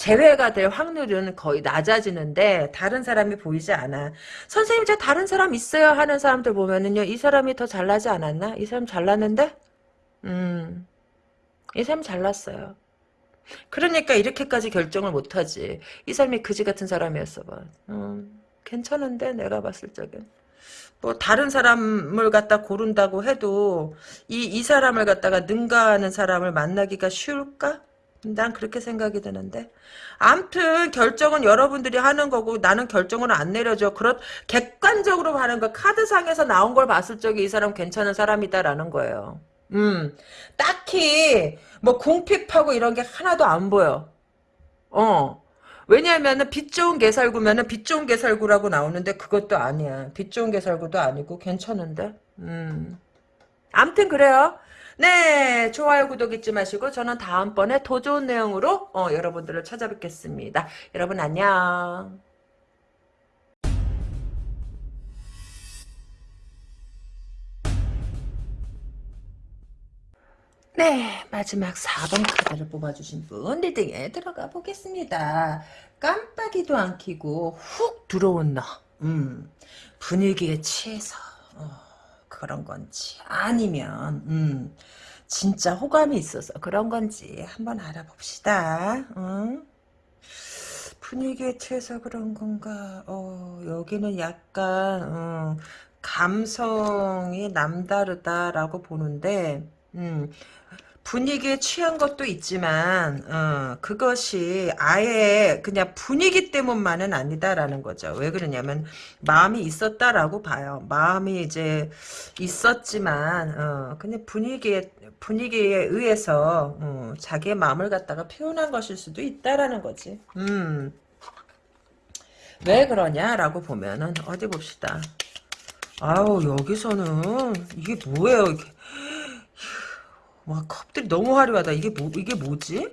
제외가 될 확률은 거의 낮아지는데 다른 사람이 보이지 않아. 선생님 저 다른 사람 있어요 하는 사람들 보면은요. 이 사람이 더 잘나지 않았나? 이 사람 잘났는데? 음. 이 사람 잘났어요. 그러니까 이렇게까지 결정을 못하지. 이 사람이 그지 같은 사람이었어 봐. 음, 괜찮은데 내가 봤을 적엔. 뭐 다른 사람을 갖다 고른다고 해도 이, 이 사람을 갖다가 능가하는 사람을 만나기가 쉬울까? 난 그렇게 생각이 드는데. 암튼 결정은 여러분들이 하는 거고 나는 결정을 안 내려줘. 그렇 객관적으로 하는 거 카드상에서 나온 걸 봤을 적에 이 사람 괜찮은 사람이다라는 거예요. 음. 딱히 뭐 궁핍하고 이런 게 하나도 안 보여. 어. 왜냐하면은 빛 좋은 개살구면은 빛 좋은 개살구라고 나오는데 그것도 아니야. 빛 좋은 개살구도 아니고 괜찮은데. 음. 암튼 그래요. 네, 좋아요, 구독 잊지 마시고 저는 다음번에 더 좋은 내용으로 어, 여러분들을 찾아뵙겠습니다. 여러분 안녕. 네, 마지막 4번 카드를 뽑아주신 분 리딩에 들어가 보겠습니다. 깜빡이도 안 켜고 훅 들어온 너. 음, 분위기에 취해서 어. 그런 건지 아니면 음, 진짜 호감이 있어서 그런 건지 한번 알아봅시다. 응? 분위기에 취해서 그런 건가? 어, 여기는 약간 음, 감성이 남다르다라고 보는데 음, 분위기에 취한 것도 있지만 어, 그것이 아예 그냥 분위기 때문만은 아니다라는 거죠. 왜 그러냐면 마음이 있었다라고 봐요. 마음이 이제 있었지만 어, 그냥 분위기에 분위기에 의해서 어, 자기의 마음을 갖다가 표현한 것일 수도 있다라는 거지. 음. 왜 그러냐라고 보면은 어디 봅시다. 아우 여기서는 이게 뭐예요? 이게. 와 컵들이 너무 화려하다. 이게 뭐 이게 뭐지?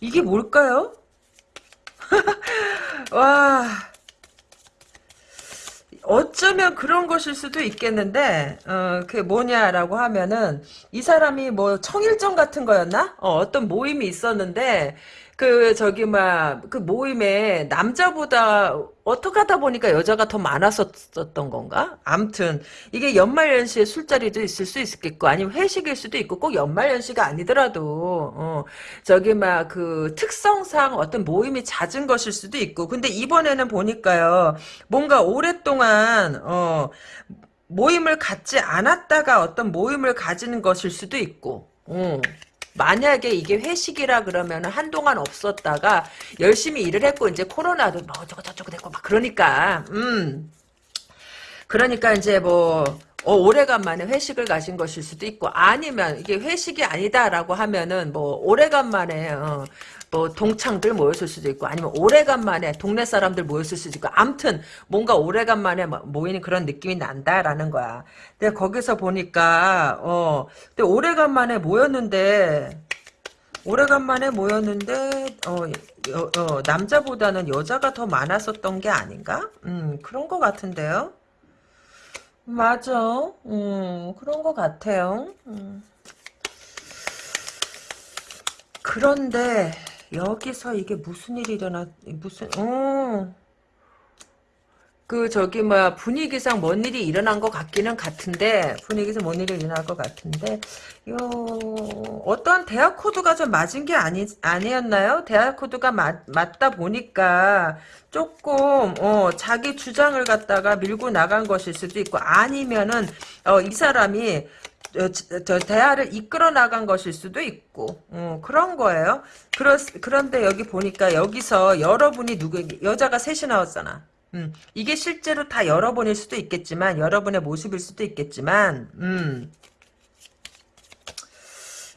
이게 뭘까요? *laughs* 와 어쩌면 그런 것일 수도 있겠는데 어, 그게 뭐냐라고 하면은 이 사람이 뭐 청일점 같은 거였나? 어, 어떤 모임이 있었는데 그 저기 막 그 모임에 남자보다 어떻게 하다 보니까 여자가 더 많았었던 건가? 암튼 이게 연말연시에 술자리도 있을 수 있겠고 아니면 회식일 수도 있고 꼭 연말연시가 아니더라도 어, 저기 막 그 특성상 어떤 모임이 잦은 것일 수도 있고 근데 이번에는 보니까요 뭔가 오랫동안 어 모임을 갖지 않았다가 어떤 모임을 가지는 것일 수도 있고 어. 만약에 이게 회식이라 그러면 한동안 없었다가 열심히 일을 했고 이제 코로나도 뭐 어쩌고 저쩌고 됐고 막 그러니까 음. 그러니까 이제 뭐 어, 오래간만에 회식을 가신 것일 수도 있고 아니면 이게 회식이 아니다라고 하면은 뭐 오래간만에 어, 뭐 동창들 모였을 수도 있고 아니면 오래간만에 동네 사람들 모였을 수도 있고 암튼 뭔가 오래간만에 뭐 모이는 그런 느낌이 난다라는 거야. 근데 거기서 보니까 어 근데 오래간만에 모였는데 오래간만에 모였는데 어, 여, 어, 남자보다는 여자가 더 많았었던 게 아닌가? 음 그런 것 같은데요. 맞아. 음 그런 것 같아요. 음. 그런데 여기서 이게 무슨 일이 일어나 무슨 어. 그 저기 뭐야 분위기상 뭔 일이 일어난 것 같기는 같은데 분위기상 뭔 일이 일어날 것 같은데 요 어떤 대학 코드가 좀 맞은 게 아니 아니었나요? 대학 코드가 맞, 맞다 보니까 조금 어 자기 주장을 갖다가 밀고 나간 것일 수도 있고 아니면은 어 이 사람이 저, 저 대화를 이끌어 나간 것일 수도 있고 어, 그런 거예요. 그렇, 그런데 여기 보니까 여기서 여러분이 누구 여자가 셋이 나왔잖아. 음, 이게 실제로 다 여러분일 수도 있겠지만 여러분의 모습일 수도 있겠지만 음,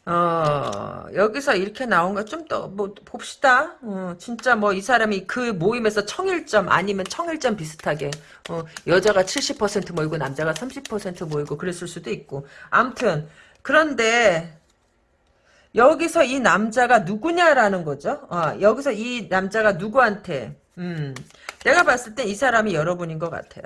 어, 여기서 이렇게 나온 거 좀 더, 뭐, 봅시다. 어, 진짜 뭐, 이 사람이 그 모임에서 청일점, 아니면 청일점 비슷하게, 어, 여자가 70% 모이고, 남자가 30% 모이고, 그랬을 수도 있고. 암튼, 그런데, 여기서 이 남자가 누구냐라는 거죠. 어, 여기서 이 남자가 누구한테, 음, 내가 봤을 때 이 사람이 여러분인 것 같아요.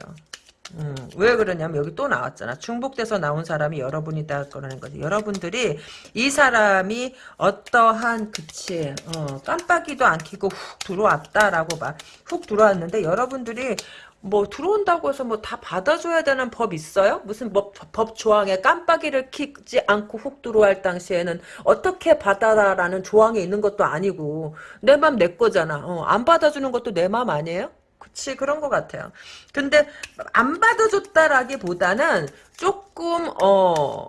음, 왜 그러냐면 여기 또 나왔잖아. 중복돼서 나온 사람이 여러분이다 그러는 거지. 여러분들이 이 사람이 어떠한 그치 어, 깜빡이도 안 켜고 훅 들어왔다라고 봐. 훅 들어왔는데 여러분들이 뭐 들어온다고 해서 뭐 다 받아줘야 되는 법 있어요? 무슨 법, 법 조항에 깜빡이를 켜지 않고 훅 들어갈 당시에는 어떻게 받아라라는 조항이 있는 것도 아니고 내 맘 내 거잖아. 어, 안 받아주는 것도 내 맘 아니에요? 그치 그런 것 같아요. 근데 안 받아줬다라기보다는 조금 어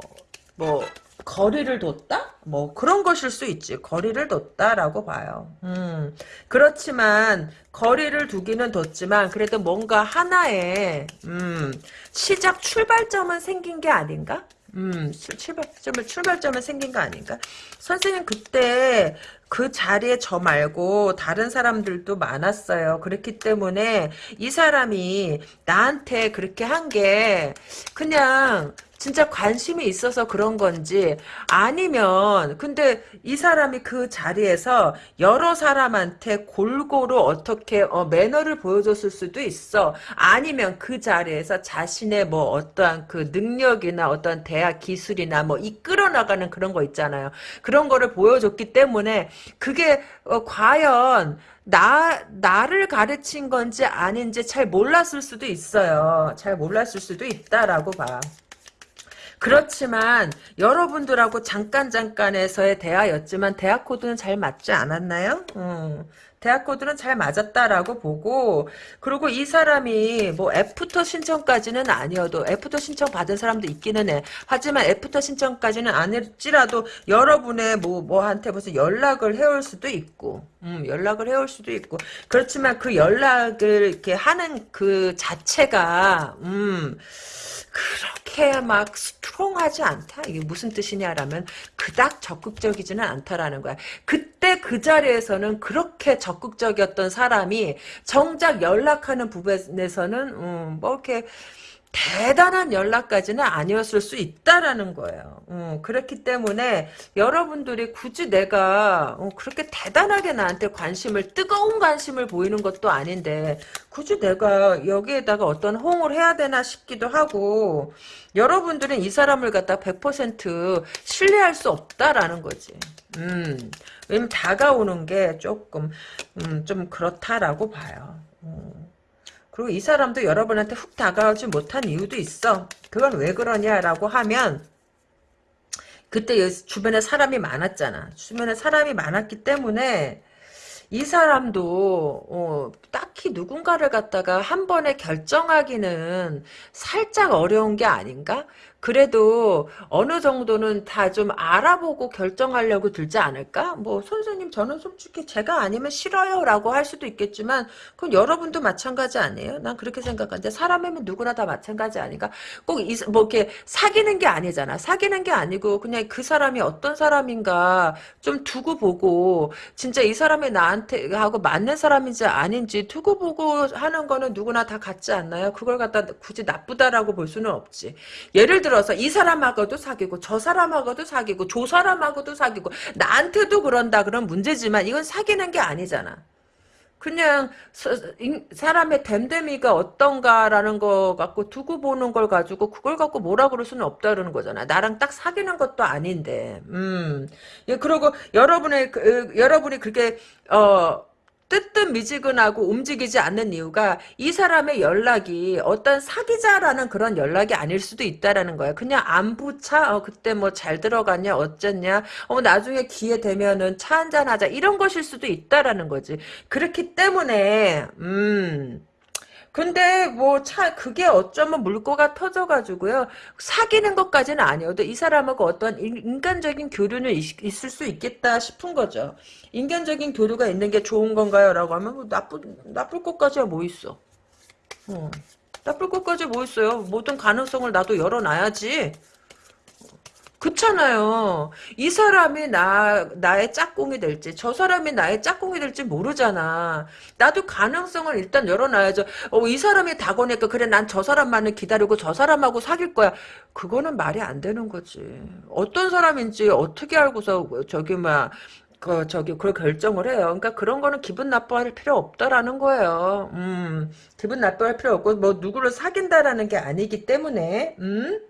뭐 거리를 뒀다? 뭐 그런 것일 수 있지. 거리를 뒀다라고 봐요. 음. 그렇지만 거리를 두기는 뒀지만 그래도 뭔가 하나의 음, 시작 출발점은 생긴 게 아닌가? 음, 출발점을, 출발점을 생긴 거 아닌가? 선생님, 그때 그 자리에 저 말고 다른 사람들도 많았어요. 그렇기 때문에 이 사람이 나한테 그렇게 한 게 그냥 진짜 관심이 있어서 그런 건지 아니면 근데 이 사람이 그 자리에서 여러 사람한테 골고루 어떻게 어, 매너를 보여줬을 수도 있어 아니면 그 자리에서 자신의 뭐 어떠한 그 능력이나 어떤 대화 기술이나 뭐 이끌어 나가는 그런 거 있잖아요 그런 거를 보여줬기 때문에 그게 어, 과연 나, 나를 가르친 건지 아닌지 잘 몰랐을 수도 있어요. 잘 몰랐을 수도 있다라고 봐. 그렇지만 여러분들하고 잠깐 잠깐에서의 대화였지만 대화 코드는 잘 맞지 않았나요? 음. 대화 코드는 잘 맞았다라고 보고 그리고 이 사람이 뭐 after 신청까지는 아니어도 after 신청 받은 사람도 있기는 해. 하지만 after 신청까지는 아닐지라도 여러분의 뭐 뭐한테 무슨 연락을 해올 수도 있고 음, 연락을 해올 수도 있고 그렇지만 그 연락을 이렇게 하는 그 자체가 음 그렇게 막 스트롱하지 않다. 이게 무슨 뜻이냐라면 그닥 적극적이지는 않다라는 거야. 그때 그 자리에서는 그렇게 적극적이었던 사람이 정작 연락하는 부분에서는 음, 뭐 이렇게 대단한 연락까지는 아니었을 수 있다라는 거예요. 어, 그렇기 때문에 여러분들이 굳이 내가 어, 그렇게 대단하게 나한테 관심을 뜨거운 관심을 보이는 것도 아닌데 굳이 내가 여기에다가 어떤 호응을 해야 되나 싶기도 하고 여러분들은 이 사람을 갖다 100% 신뢰할 수 없다라는 거지. 음, 왜냐면 다가오는 게 조금 음, 좀 그렇다라고 봐요. 음. 그리고 이 사람도 여러분한테 훅 다가오지 못한 이유도 있어. 그건 왜 그러냐라고 하면 그때 주변에 사람이 많았잖아. 주변에 사람이 많았기 때문에 이 사람도 어, 딱히 누군가를 갖다가 한 번에 결정하기는 살짝 어려운 게 아닌가? 그래도 어느 정도는 다 좀 알아보고 결정하려고 들지 않을까? 뭐 선생님 저는 솔직히 제가 아니면 싫어요 라고 할 수도 있겠지만 그건 여러분도 마찬가지 아니에요? 난 그렇게 생각하는데 사람이면 누구나 다 마찬가지 아닌가? 꼭 뭐 이렇게 사귀는 게 아니잖아. 사귀는 게 아니고 그냥 그 사람이 어떤 사람인가 좀 두고 보고 진짜 이 사람이 나한테 하고 맞는 사람인지 아닌지 두고 보고 하는 거는 누구나 다 같지 않나요? 그걸 갖다 굳이 나쁘다라고 볼 수는 없지. 예를 들어 서 이 사람하고도 사귀고 저 사람하고도 사귀고 저 사람하고도 사귀고 나한테도 그런다 그런 문제지만 이건 사귀는 게 아니잖아. 그냥 사, 사람의 됨됨이가 어떤가라는 거 갖고 두고 보는 걸 가지고 그걸 갖고 뭐라 그럴 수는 없다는 거잖아. 나랑 딱 사귀는 것도 아닌데. 음. 예, 그리고 여러분의 그, 여러분이 그렇게 어 뜨뜻미지근하고 움직이지 않는 이유가 이 사람의 연락이 어떤 사귀자라는 그런 연락이 아닐 수도 있다라는 거야. 그냥 안부차 어, 그때 뭐 잘 들어갔냐 어쨌냐 어 나중에 기회 되면은 차 한잔 하자 이런 것일 수도 있다라는 거지. 그렇기 때문에 음 근데 뭐 차 그게 어쩌면 물꼬가 터져가지고요 사귀는 것까지는 아니어도 이 사람하고 어떤 인간적인 교류는 있, 있을 수 있겠다 싶은 거죠. 인간적인 교류가 있는 게 좋은 건가요?라고 하면 뭐 나쁜 나쁠 것까지야 뭐 있어. 어. 나쁠 것까지 뭐 있어요. 모든 가능성을 나도 열어놔야지. 그렇잖아요. 이 사람이 나 나의 짝꿍이 될지 저 사람이 나의 짝꿍이 될지 모르잖아. 나도 가능성을 일단 열어놔야죠. 어, 이 사람이 다고니까 그래 난 저 사람만을 기다리고 저 사람하고 사귈 거야. 그거는 말이 안 되는 거지. 어떤 사람인지 어떻게 알고서 저기 막 그 저기 그걸 결정을 해요. 그러니까 그런 거는 기분 나빠할 필요 없다라는 거예요. 음, 기분 나빠할 필요 없고 뭐 누구를 사귄다라는 게 아니기 때문에 음.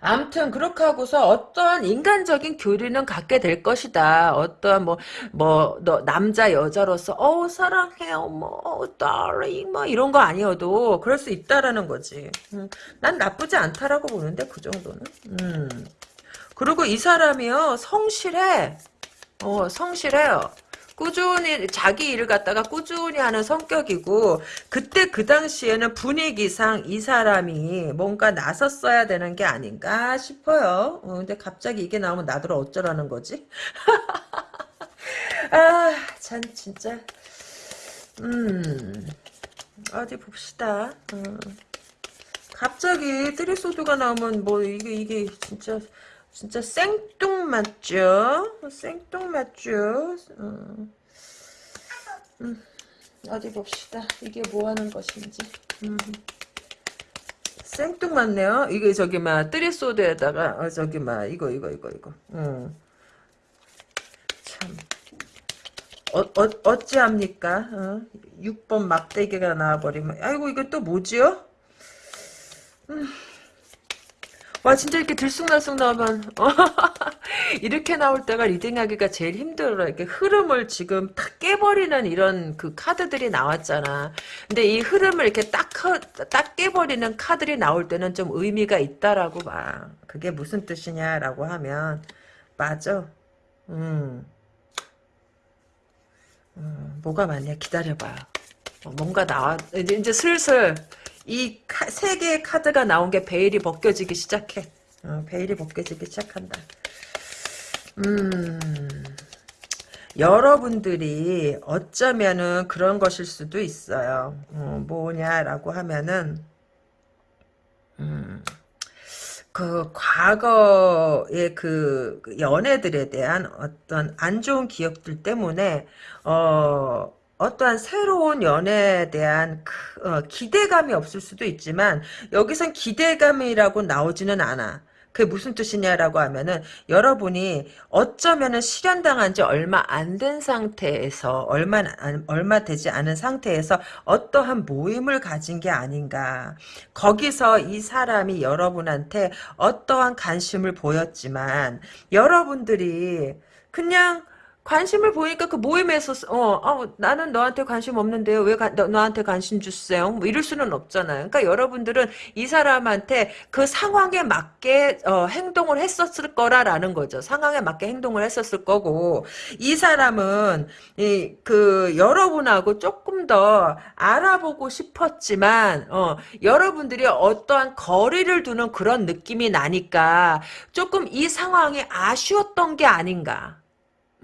암튼 그렇게 하고서 어떠한 인간적인 교류는 갖게 될 것이다. 어떠한 뭐뭐너 남자 여자로서 어 사랑해요 뭐 darling 뭐 이런 거 아니어도 그럴 수 있다라는 거지. 음, 난 나쁘지 않다라고 보는데 그 정도는. 음. 그리고 이 사람이요 성실해. 어 성실해요. 꾸준히 자기 일을 갖다가 꾸준히 하는 성격이고 그때 그 당시에는 분위기상 이 사람이 뭔가 나섰어야 되는 게 아닌가 싶어요. 어, 근데 갑자기 이게 나오면 나더러 어쩌라는 거지? *laughs* 아, 참 진짜. 음. 어디 봅시다. 어. 갑자기 트리소드가 나오면 뭐 이게 이게 진짜 진짜 생뚱맞죠? 생뚱맞죠? 어. 음, 어디 봅시다. 이게 뭐 하는 것인지. 음. 생뚱맞네요. 이게 저기 막 뜨리 소드에다가 어, 저기 막 이거 이거 이거 이거. 음. 참. 어, 어, 어찌합니까? 어? 6번 막대기가 나와버리면 아이고 이게 또 뭐지요? 음. 와 진짜 이렇게 들쑥날쑥 나오면 *laughs* 이렇게 나올 때가 리딩하기가 제일 힘들어 이렇게 흐름을 지금 탁 깨버리는 이런 그 카드들이 나왔잖아. 근데 이 흐름을 이렇게 딱, 딱 깨버리는 카드들이 나올 때는 좀 의미가 있다라고 봐. 그게 무슨 뜻이냐라고 하면 맞아. 음. 음 뭐가 많냐? 기다려봐요 어, 뭔가 나와 이제 슬슬 이 세 개의 카드가 나온 게 베일이 벗겨지기 시작해. 어, 베일이 벗겨지기 시작한다. 음, 여러분들이 어쩌면은 그런 것일 수도 있어요. 어, 뭐냐라고 하면은, 음, 그 과거의 그 연애들에 대한 어떤 안 좋은 기억들 때문에 어 어떠한 새로운 연애에 대한 어, 기대감이 없을 수도 있지만 여기선 기대감이라고 나오지는 않아. 그게 무슨 뜻이냐라고 하면은 여러분이 어쩌면은 실현당한 지 얼마 안 된 상태에서 얼마 얼마 되지 않은 상태에서 어떠한 모임을 가진 게 아닌가. 거기서 이 사람이 여러분한테 어떠한 관심을 보였지만 여러분들이 그냥 관심을 보니까 그 모임에서 어, 어 나는 너한테 관심 없는데요. 왜 가, 너, 너한테 관심 주세요? 뭐 이럴 수는 없잖아요. 그러니까 여러분들은 이 사람한테 그 상황에 맞게 어, 행동을 했었을 거라라는 거죠. 상황에 맞게 행동을 했었을 거고 이 사람은 이, 그 여러분하고 조금 더 알아보고 싶었지만 어, 여러분들이 어떠한 거리를 두는 그런 느낌이 나니까 조금 이 상황이 아쉬웠던 게 아닌가.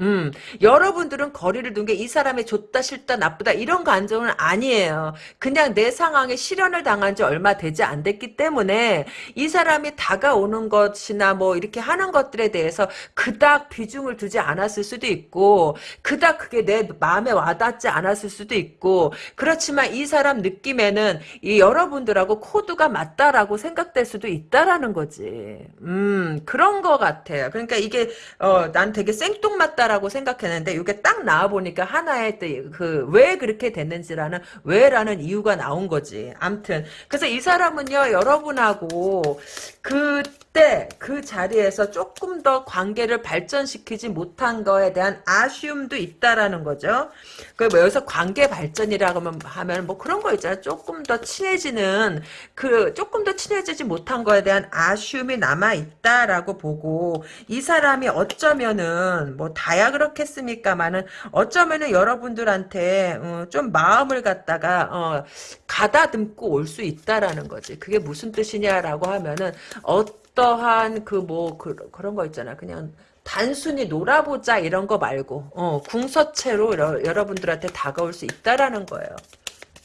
음, 여러분들은 거리를 둔 게 이 사람이 좋다 싫다 나쁘다 이런 감정은 아니에요. 그냥 내 상황에 실현을 당한 지 얼마 되지 안 됐기 때문에 이 사람이 다가오는 것이나 뭐 이렇게 하는 것들에 대해서 그닥 비중을 두지 않았을 수도 있고 그닥 그게 내 마음에 와닿지 않았을 수도 있고 그렇지만 이 사람 느낌에는 이 여러분들하고 코드가 맞다라고 생각될 수도 있다라는 거지. 음, 그런 거 같아요. 그러니까 이게 어, 난 되게 생뚱맞다 라고 생각했는데 이게 딱 나와 보니까 하나의 그 왜 그렇게 됐는지라는 왜라는 이유가 나온 거지. 암튼 그래서 이 사람은요 여러분하고 그때 그 자리에서 조금 더 관계를 발전시키지 못한 거에 대한 아쉬움도 있다라는 거죠. 그뭐 여기서 관계 발전이라고 하면 뭐 그런 거 있잖아. 조금 더 친해지는 그 조금 더 친해지지 못한 거에 대한 아쉬움이 남아 있다라고 보고 이 사람이 어쩌면은 뭐 다야 그렇겠습니까만은 어쩌면은 여러분들한테 어, 좀 마음을 갖다가 어, 가다듬고 올 수 있다라는 거지. 그게 무슨 뜻이냐라고 하면은 어떠한 그 뭐 그, 그런 거 있잖아. 그냥 단순히 놀아보자 이런 거 말고 어, 궁서체로 여러, 분들한테 다가올 수 있다라는 거예요.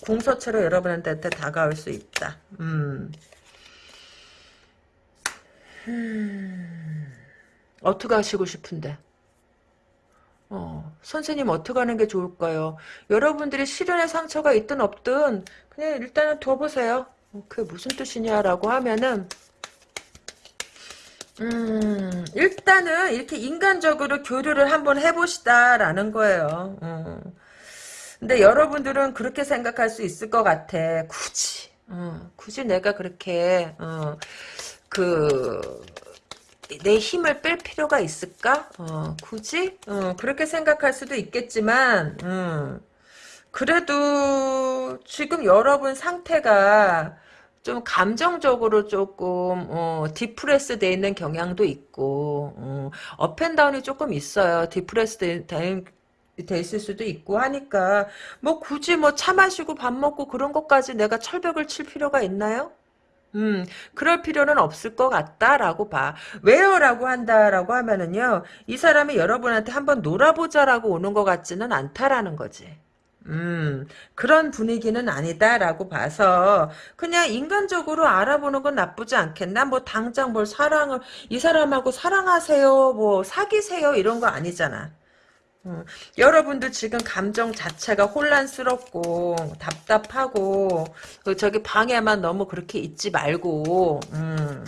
궁서체로 여러분한테 다가올 수 있다. 음. 음. 어떻게 하시고 싶은데? 어, 선생님 어떻게 하는 게 좋을까요? 여러분들이 실현의 상처가 있든 없든 그냥 일단은 둬보세요. 어, 그게 무슨 뜻이냐라고 하면은 음, 일단은 이렇게 인간적으로 교류를 한번 해보시다라는 거예요. 음. 근데 여러분들은 그렇게 생각할 수 있을 것 같아. 굳이, 어, 굳이 내가 그렇게, 어, 그, 내 힘을 뺄 필요가 있을까? 어, 굳이? 어, 그렇게 생각할 수도 있겠지만, 음, 그래도 지금 여러분 상태가 좀 감정적으로 조금 어, depress 돼 있는 경향도 있고 어, up and down이 조금 있어요. depress 돼, 돼, 돼 있을 수도 있고 하니까 뭐 굳이 뭐 차 마시고 밥 먹고 그런 것까지 내가 철벽을 칠 필요가 있나요? 음, 그럴 필요는 없을 것 같다라고 봐. 왜요? 라고 한다라고 하면은요, 이 사람이 여러분한테 한번 놀아보자라고 오는 것 같지는 않다라는 거지. 음, 그런 분위기는 아니다라고 봐서 그냥 인간적으로 알아보는 건 나쁘지 않겠나? 뭐 당장 뭘 사랑을 이 사람하고 사랑하세요, 뭐 사귀세요 이런 거 아니잖아. 음, 여러분도 지금 감정 자체가 혼란스럽고 답답하고 그 저기 방에만 너무 그렇게 있지 말고 음,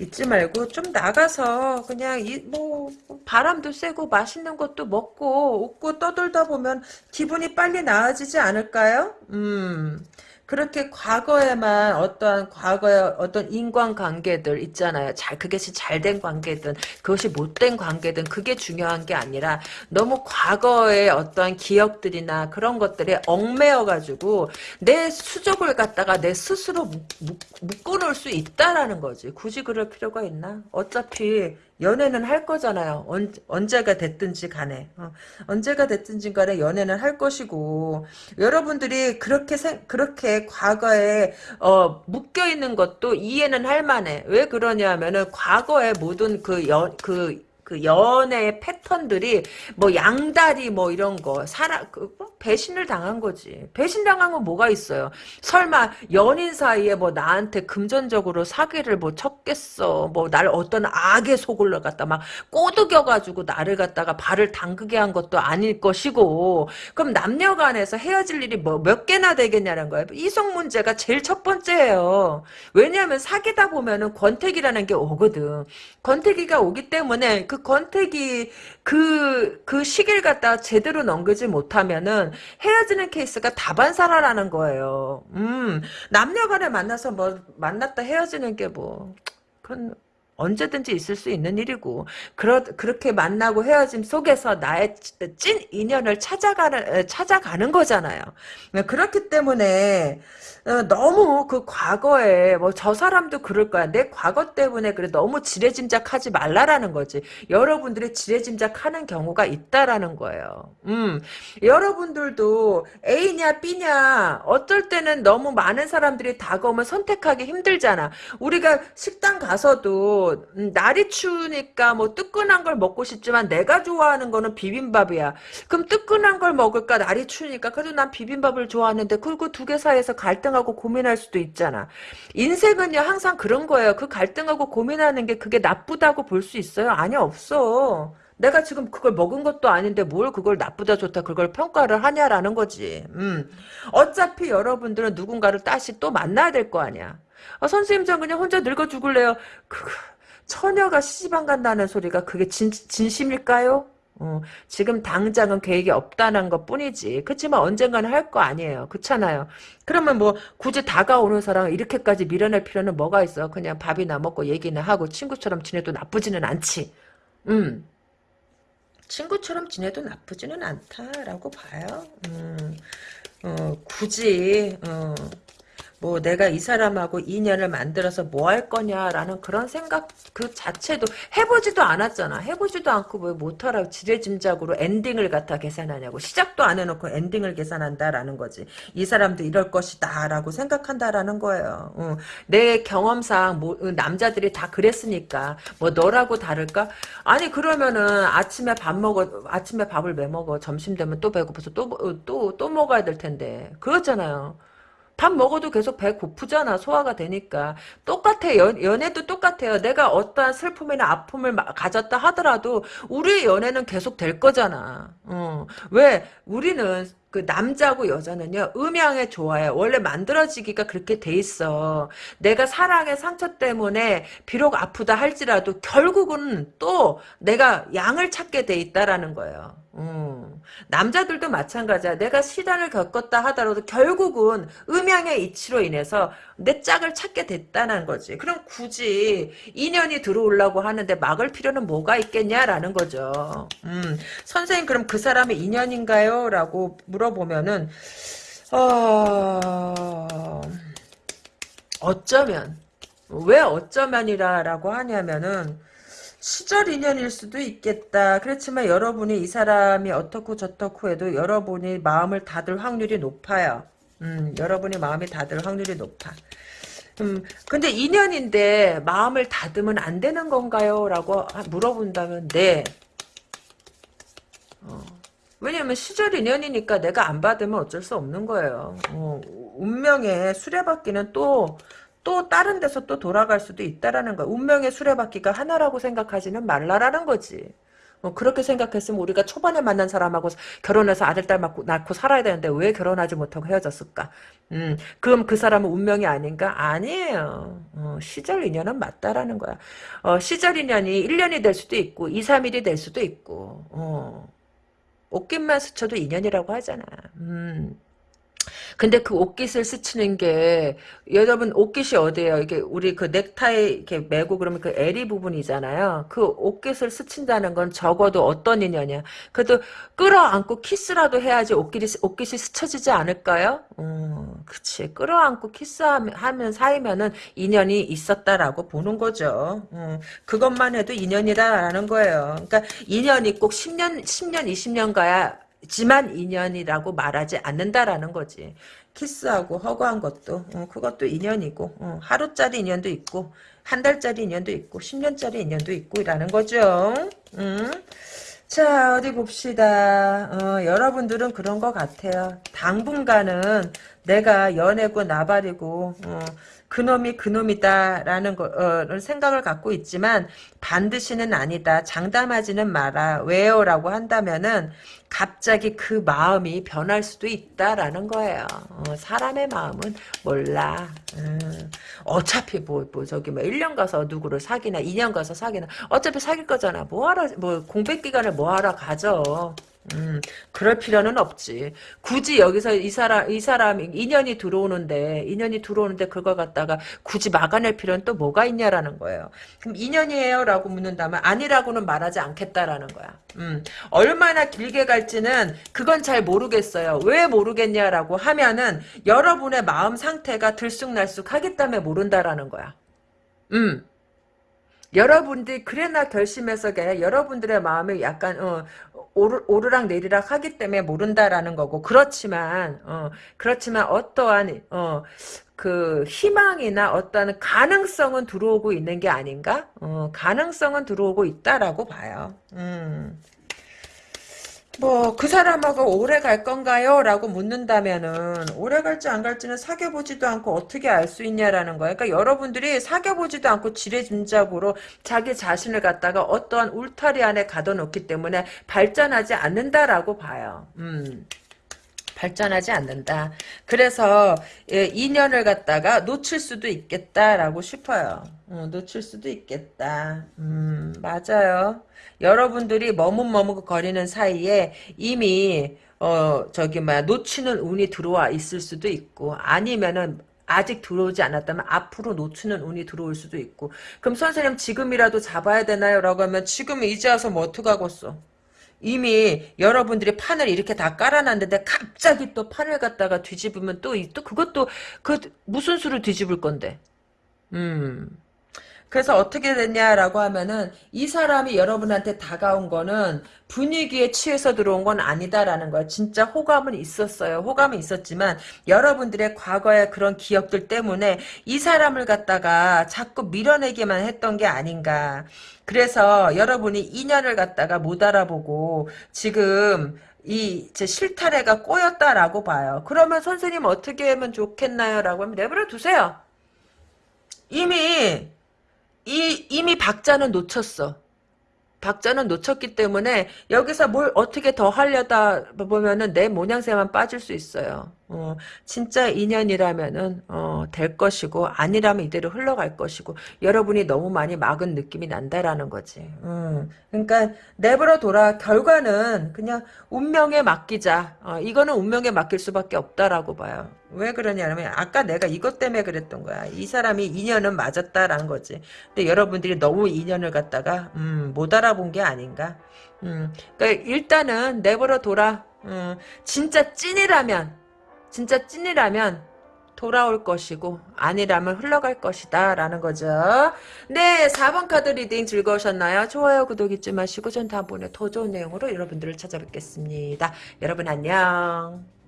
있지 말고 좀 나가서 그냥 이 뭐 바람도 쐬고 맛있는 것도 먹고 웃고 떠들다 보면 기분이 빨리 나아지지 않을까요? 음. 그렇게 과거에만 어떠한 과거의 어떤 인간관계들 있잖아요. 잘 그것이 잘된 관계든 그것이 못된 관계든 그게 중요한 게 아니라 너무 과거의 어떠한 기억들이나 그런 것들에 얽매여 가지고 내 수족을 갖다가 내 스스로 묶어 놓을 수 있다라는 거지. 굳이 그럴 필요가 있나? 어차피 연애는 할 거잖아요. 언, 언제가 됐든지 간에. 어, 언제가 됐든지 간에 연애는 할 것이고 여러분들이 그렇게 생, 그렇게 과거에 어, 묶여 있는 것도 이해는 할 만해. 왜 그러냐면은 과거의 모든 그 연, 그, 그 연애의 패턴들이 뭐 양다리 뭐 이런 거 사람 그뭐 배신을 당한 거지. 배신 당한 건 뭐가 있어요? 설마 연인 사이에 뭐 나한테 금전적으로 사기를 뭐 쳤겠어. 뭐 날 어떤 악의 속을 갖다 막 꼬드겨 가지고 나를 갖다가 발을 담그게 한 것도 아닐 것이고. 그럼 남녀 간에서 헤어질 일이 뭐 몇 개나 되겠냐는 거예요. 이성 문제가 제일 첫 번째예요. 왜냐하면 사귀다 보면은 권태기라는 게 오거든. 권태기가 오기 때문에 그 권태기 그, 그 시기를 갖다 제대로 넘기지 못하면은 헤어지는 케이스가 다반사라라는 거예요. 음, 남녀 간에 만나서 뭐, 만났다 헤어지는 게 뭐, 그건 언제든지 있을 수 있는 일이고 그러, 그렇게 만나고 헤어짐 속에서 나의 찐 인연을 찾아가는 찾아가는 거잖아요. 그렇기 때문에 어, 너무 그 과거에 뭐 저 사람도 그럴 거야. 내 과거 때문에 그래 너무 지레짐작하지 말라라는 거지. 여러분들이 지레짐작하는 경우가 있다라는 거예요. 음, 여러분들도 A냐 B냐 어떨 때는 너무 많은 사람들이 다가오면 선택하기 힘들잖아. 우리가 식당 가서도 음, 날이 추우니까 뭐 뜨끈한 걸 먹고 싶지만 내가 좋아하는 거는 비빔밥이야. 그럼 뜨끈한 걸 먹을까 날이 추우니까 그래도 난 비빔밥을 좋아하는데 그리고 두 개 사이에서 갈등하고 고민할 수도 있잖아. 인생은요 항상 그런 거예요. 그 갈등하고 고민하는 게 그게 나쁘다고 볼 수 있어요? 아니 없어. 내가 지금 그걸 먹은 것도 아닌데 뭘 그걸 나쁘다 좋다 그걸 평가를 하냐라는 거지. 음. 어차피 여러분들은 누군가를 다시 또 만나야 될 거 아니야. 아, 선생님 전 그냥 혼자 늙어 죽을래요. 그 처녀가 시집안 간다는 소리가 그게 진, 진심일까요? 어, 지금 당장은 계획이 없다는 것 뿐이지. 그렇지만 언젠가는 할 거 아니에요. 그렇잖아요. 그러면 뭐 굳이 다가오는 사람을 이렇게까지 밀어낼 필요는 뭐가 있어. 그냥 밥이나 먹고 얘기나 하고 친구처럼 지내도 나쁘지는 않지. 음. 친구처럼 지내도 나쁘지는 않다라고 봐요. 음, 어, 굳이 어, 뭐 내가 이 사람하고 인연을 만들어서 뭐 할 거냐라는 그런 생각 그 자체도 해보지도 않았잖아. 해보지도 않고 왜 못하라고 지레짐작으로 엔딩을 갖다 계산하냐고. 시작도 안 해놓고 엔딩을 계산한다라는 거지. 이 사람도 이럴 것이다 라고 생각한다라는 거예요. 어. 내 경험상 뭐, 남자들이 다 그랬으니까 뭐 너라고 다를까? 아니 그러면은 아침에 밥 먹어 아침에 밥을 왜 먹어? 점심 되면 또 배고파서 또 또, 또 먹어야 될 텐데. 그렇잖아요. 밥 먹어도 계속 배 고프잖아. 소화가 되니까. 똑같아. 연, 연애도 똑같아요. 내가 어떠한 슬픔이나 아픔을 가졌다 하더라도 우리의 연애는 계속 될 거잖아. 어. 왜? 우리는 그 남자고 여자는요 음양에 좋아요 원래 만들어지기가 그렇게 돼 있어 내가 사랑의 상처 때문에 비록 아프다 할지라도 결국은 또 내가 양을 찾게 돼 있다라는 거예요 음. 남자들도 마찬가지야. 내가 시단을 겪었다 하더라도 결국은 음양의 이치로 인해서 내 짝을 찾게 됐다는 거지. 그럼 굳이 인연이 들어오려고 하는데 막을 필요는 뭐가 있겠냐라는 거죠. 음. 선생님 그럼 그 사람의 인연인가요? 라고 물어보면은 어... 어쩌면 왜 어쩌면이라고 하냐면은 시절 인연일 수도 있겠다. 그렇지만 여러분이 이 사람이 어떻고 저떻고 해도 여러분이 마음을 닫을 확률이 높아요. 음, 여러분이 마음이 닫을 확률이 높아. 음, 근데 인연인데 마음을 닫으면 안 되는 건가요? 라고 물어본다면 네. 어, 왜냐면 시절 인연이니까 내가 안 받으면 어쩔 수 없는 거예요. 어, 운명의 수레바퀴는 또 또 다른 데서 또 돌아갈 수도 있다라는 거야. 운명의 수레바퀴가 하나라고 생각하지는 말라라는 거지. 어, 그렇게 생각했으면 우리가 초반에 만난 사람하고 결혼해서 아들, 딸 낳고, 낳고 살아야 되는데 왜 결혼하지 못하고 헤어졌을까? 음, 그럼 그 사람은 운명이 아닌가? 아니에요. 어, 시절 인연은 맞다라는 거야. 어, 시절 인연이 1년이 될 수도 있고 2, 3일이 될 수도 있고 어, 옷깃만 스쳐도 인연이라고 하잖아. 음. 근데 그 옷깃을 스치는 게 여러분 옷깃이 어디예요? 이게 우리 그 넥타이 이렇게 매고 그러면 그 에리 부분이잖아요. 그 옷깃을 스친다는 건 적어도 어떤 인연이야? 그래도 끌어안고 키스라도 해야지 옷깃이 옷깃이 스쳐지지 않을까요? 음, 그치. 끌어안고 키스하면 사이면은 인연이 있었다라고 보는 거죠. 음, 그것만 해도 인연이라는 거예요. 그러니까 인연이 꼭 10년, 10년, 20년 가야 지만 인연이라고 말하지 않는다라는 거지. 키스하고 허구한 것도 어, 그것도 인연이고 어, 하루짜리 인연도 있고 한 달짜리 인연도 있고 10년짜리 인연도 있고 이라는 거죠. 음. 자 어디 봅시다. 어, 여러분들은 그런 것 같아요. 당분간은 내가 연애고 나발이고 어, 그놈이 그놈이다라는 거, 어, 생각을 갖고 있지만 반드시는 아니다. 장담하지는 마라. 왜요? 라고 한다면은 갑자기 그 마음이 변할 수도 있다라는 거예요. 어, 사람의 마음은 몰라. 음, 어차피 뭐, 뭐, 저기 뭐 1년 가서 누구를 사귀나 2년 가서 사귀나 어차피 사귈 거잖아. 뭐하러, 뭐 공백 기간을 뭐하러 가져. 음, 그럴 필요는 없지. 굳이 여기서 이 사람, 이 사람, 인연이 들어오는데, 인연이 들어오는데 그걸 갖다가 굳이 막아낼 필요는 또 뭐가 있냐라는 거예요. 그럼 인연이에요? 라고 묻는다면, 아니라고는 말하지 않겠다라는 거야. 음, 얼마나 길게 갈지는 그건 잘 모르겠어요. 왜 모르겠냐라고 하면은, 여러분의 마음 상태가 들쑥날쑥 하기 때문에 모른다라는 거야. 음. 여러분들이 그래나 결심해서 그냥 여러분들의 마음이 약간 어, 오르, 오르락 내리락 하기 때문에 모른다라는 거고 그렇지만 어, 그렇지만 어떠한 어, 그 희망이나 어떠한 가능성은 들어오고 있는 게 아닌가? 어, 가능성은 들어오고 있다라고 봐요. 음. 뭐 그 사람하고 오래 갈 건가요? 라고 묻는다면은 오래 갈지 안 갈지는 사귀어보지도 않고 어떻게 알 수 있냐라는 거예요. 그러니까 여러분들이 사귀어보지도 않고 지레짐작으로 자기 자신을 갖다가 어떠한 울타리 안에 가둬놓기 때문에 발전하지 않는다라고 봐요. 음. 발전하지 않는다. 그래서 예, 인연을 갖다가 놓칠 수도 있겠다라고 싶어요. 어, 놓칠 수도 있겠다. 음, 맞아요. 여러분들이 머뭇머뭇 거리는 사이에 이미 어 저기 뭐야 놓치는 운이 들어와 있을 수도 있고 아니면은 아직 들어오지 않았다면 앞으로 놓치는 운이 들어올 수도 있고 그럼 선생님 지금이라도 잡아야 되나요? 라고 하면 지금 이제 와서 뭐 어떡하겠어 이미 여러분들이 판을 이렇게 다 깔아놨는데 갑자기 또 판을 갖다가 뒤집으면 또, 또 그것도 그 무슨 수를 뒤집을 건데. 음. 그래서 어떻게 됐냐라고 하면은 이 사람이 여러분한테 다가온 거는 분위기에 취해서 들어온 건 아니다라는 거예요. 진짜 호감은 있었어요. 호감은 있었지만 여러분들의 과거의 그런 기억들 때문에 이 사람을 갖다가 자꾸 밀어내기만 했던 게 아닌가. 그래서 여러분이 인연을 갖다가 못 알아보고 지금 이제 실타래가 꼬였다라고 봐요. 그러면 선생님 어떻게 하면 좋겠나요? 라고 하면 내버려 두세요. 이미 이 이미 박자는 놓쳤어. 박자는 놓쳤기 때문에 여기서 뭘 어떻게 더 하려다 보면은 내 모양새만 빠질 수 있어요. 어, 진짜 인연이라면은 어, 될 것이고 아니라면 이대로 흘러갈 것이고 여러분이 너무 많이 막은 느낌이 난다라는 거지. 음, 그러니까 내버려 둬라. 결과는 그냥 운명에 맡기자. 어, 이거는 운명에 맡길 수밖에 없다라고 봐요. 왜 그러냐면 아까 내가 이것 때문에 그랬던 거야. 이 사람이 인연은 맞았다라는 거지. 근데 여러분들이 너무 인연을 갖다가 음, 못 알아본 게 아닌가. 음, 그러니까 일단은 내버려 둬라. 음, 진짜 찐이라면 진짜 찐이라면 돌아올 것이고 아니라면 흘러갈 것이다 라는 거죠. 네 4번 카드 리딩 즐거우셨나요? 좋아요 구독 잊지 마시고 전 다음번에 더 좋은 내용으로 여러분들을 찾아뵙겠습니다. 여러분 안녕.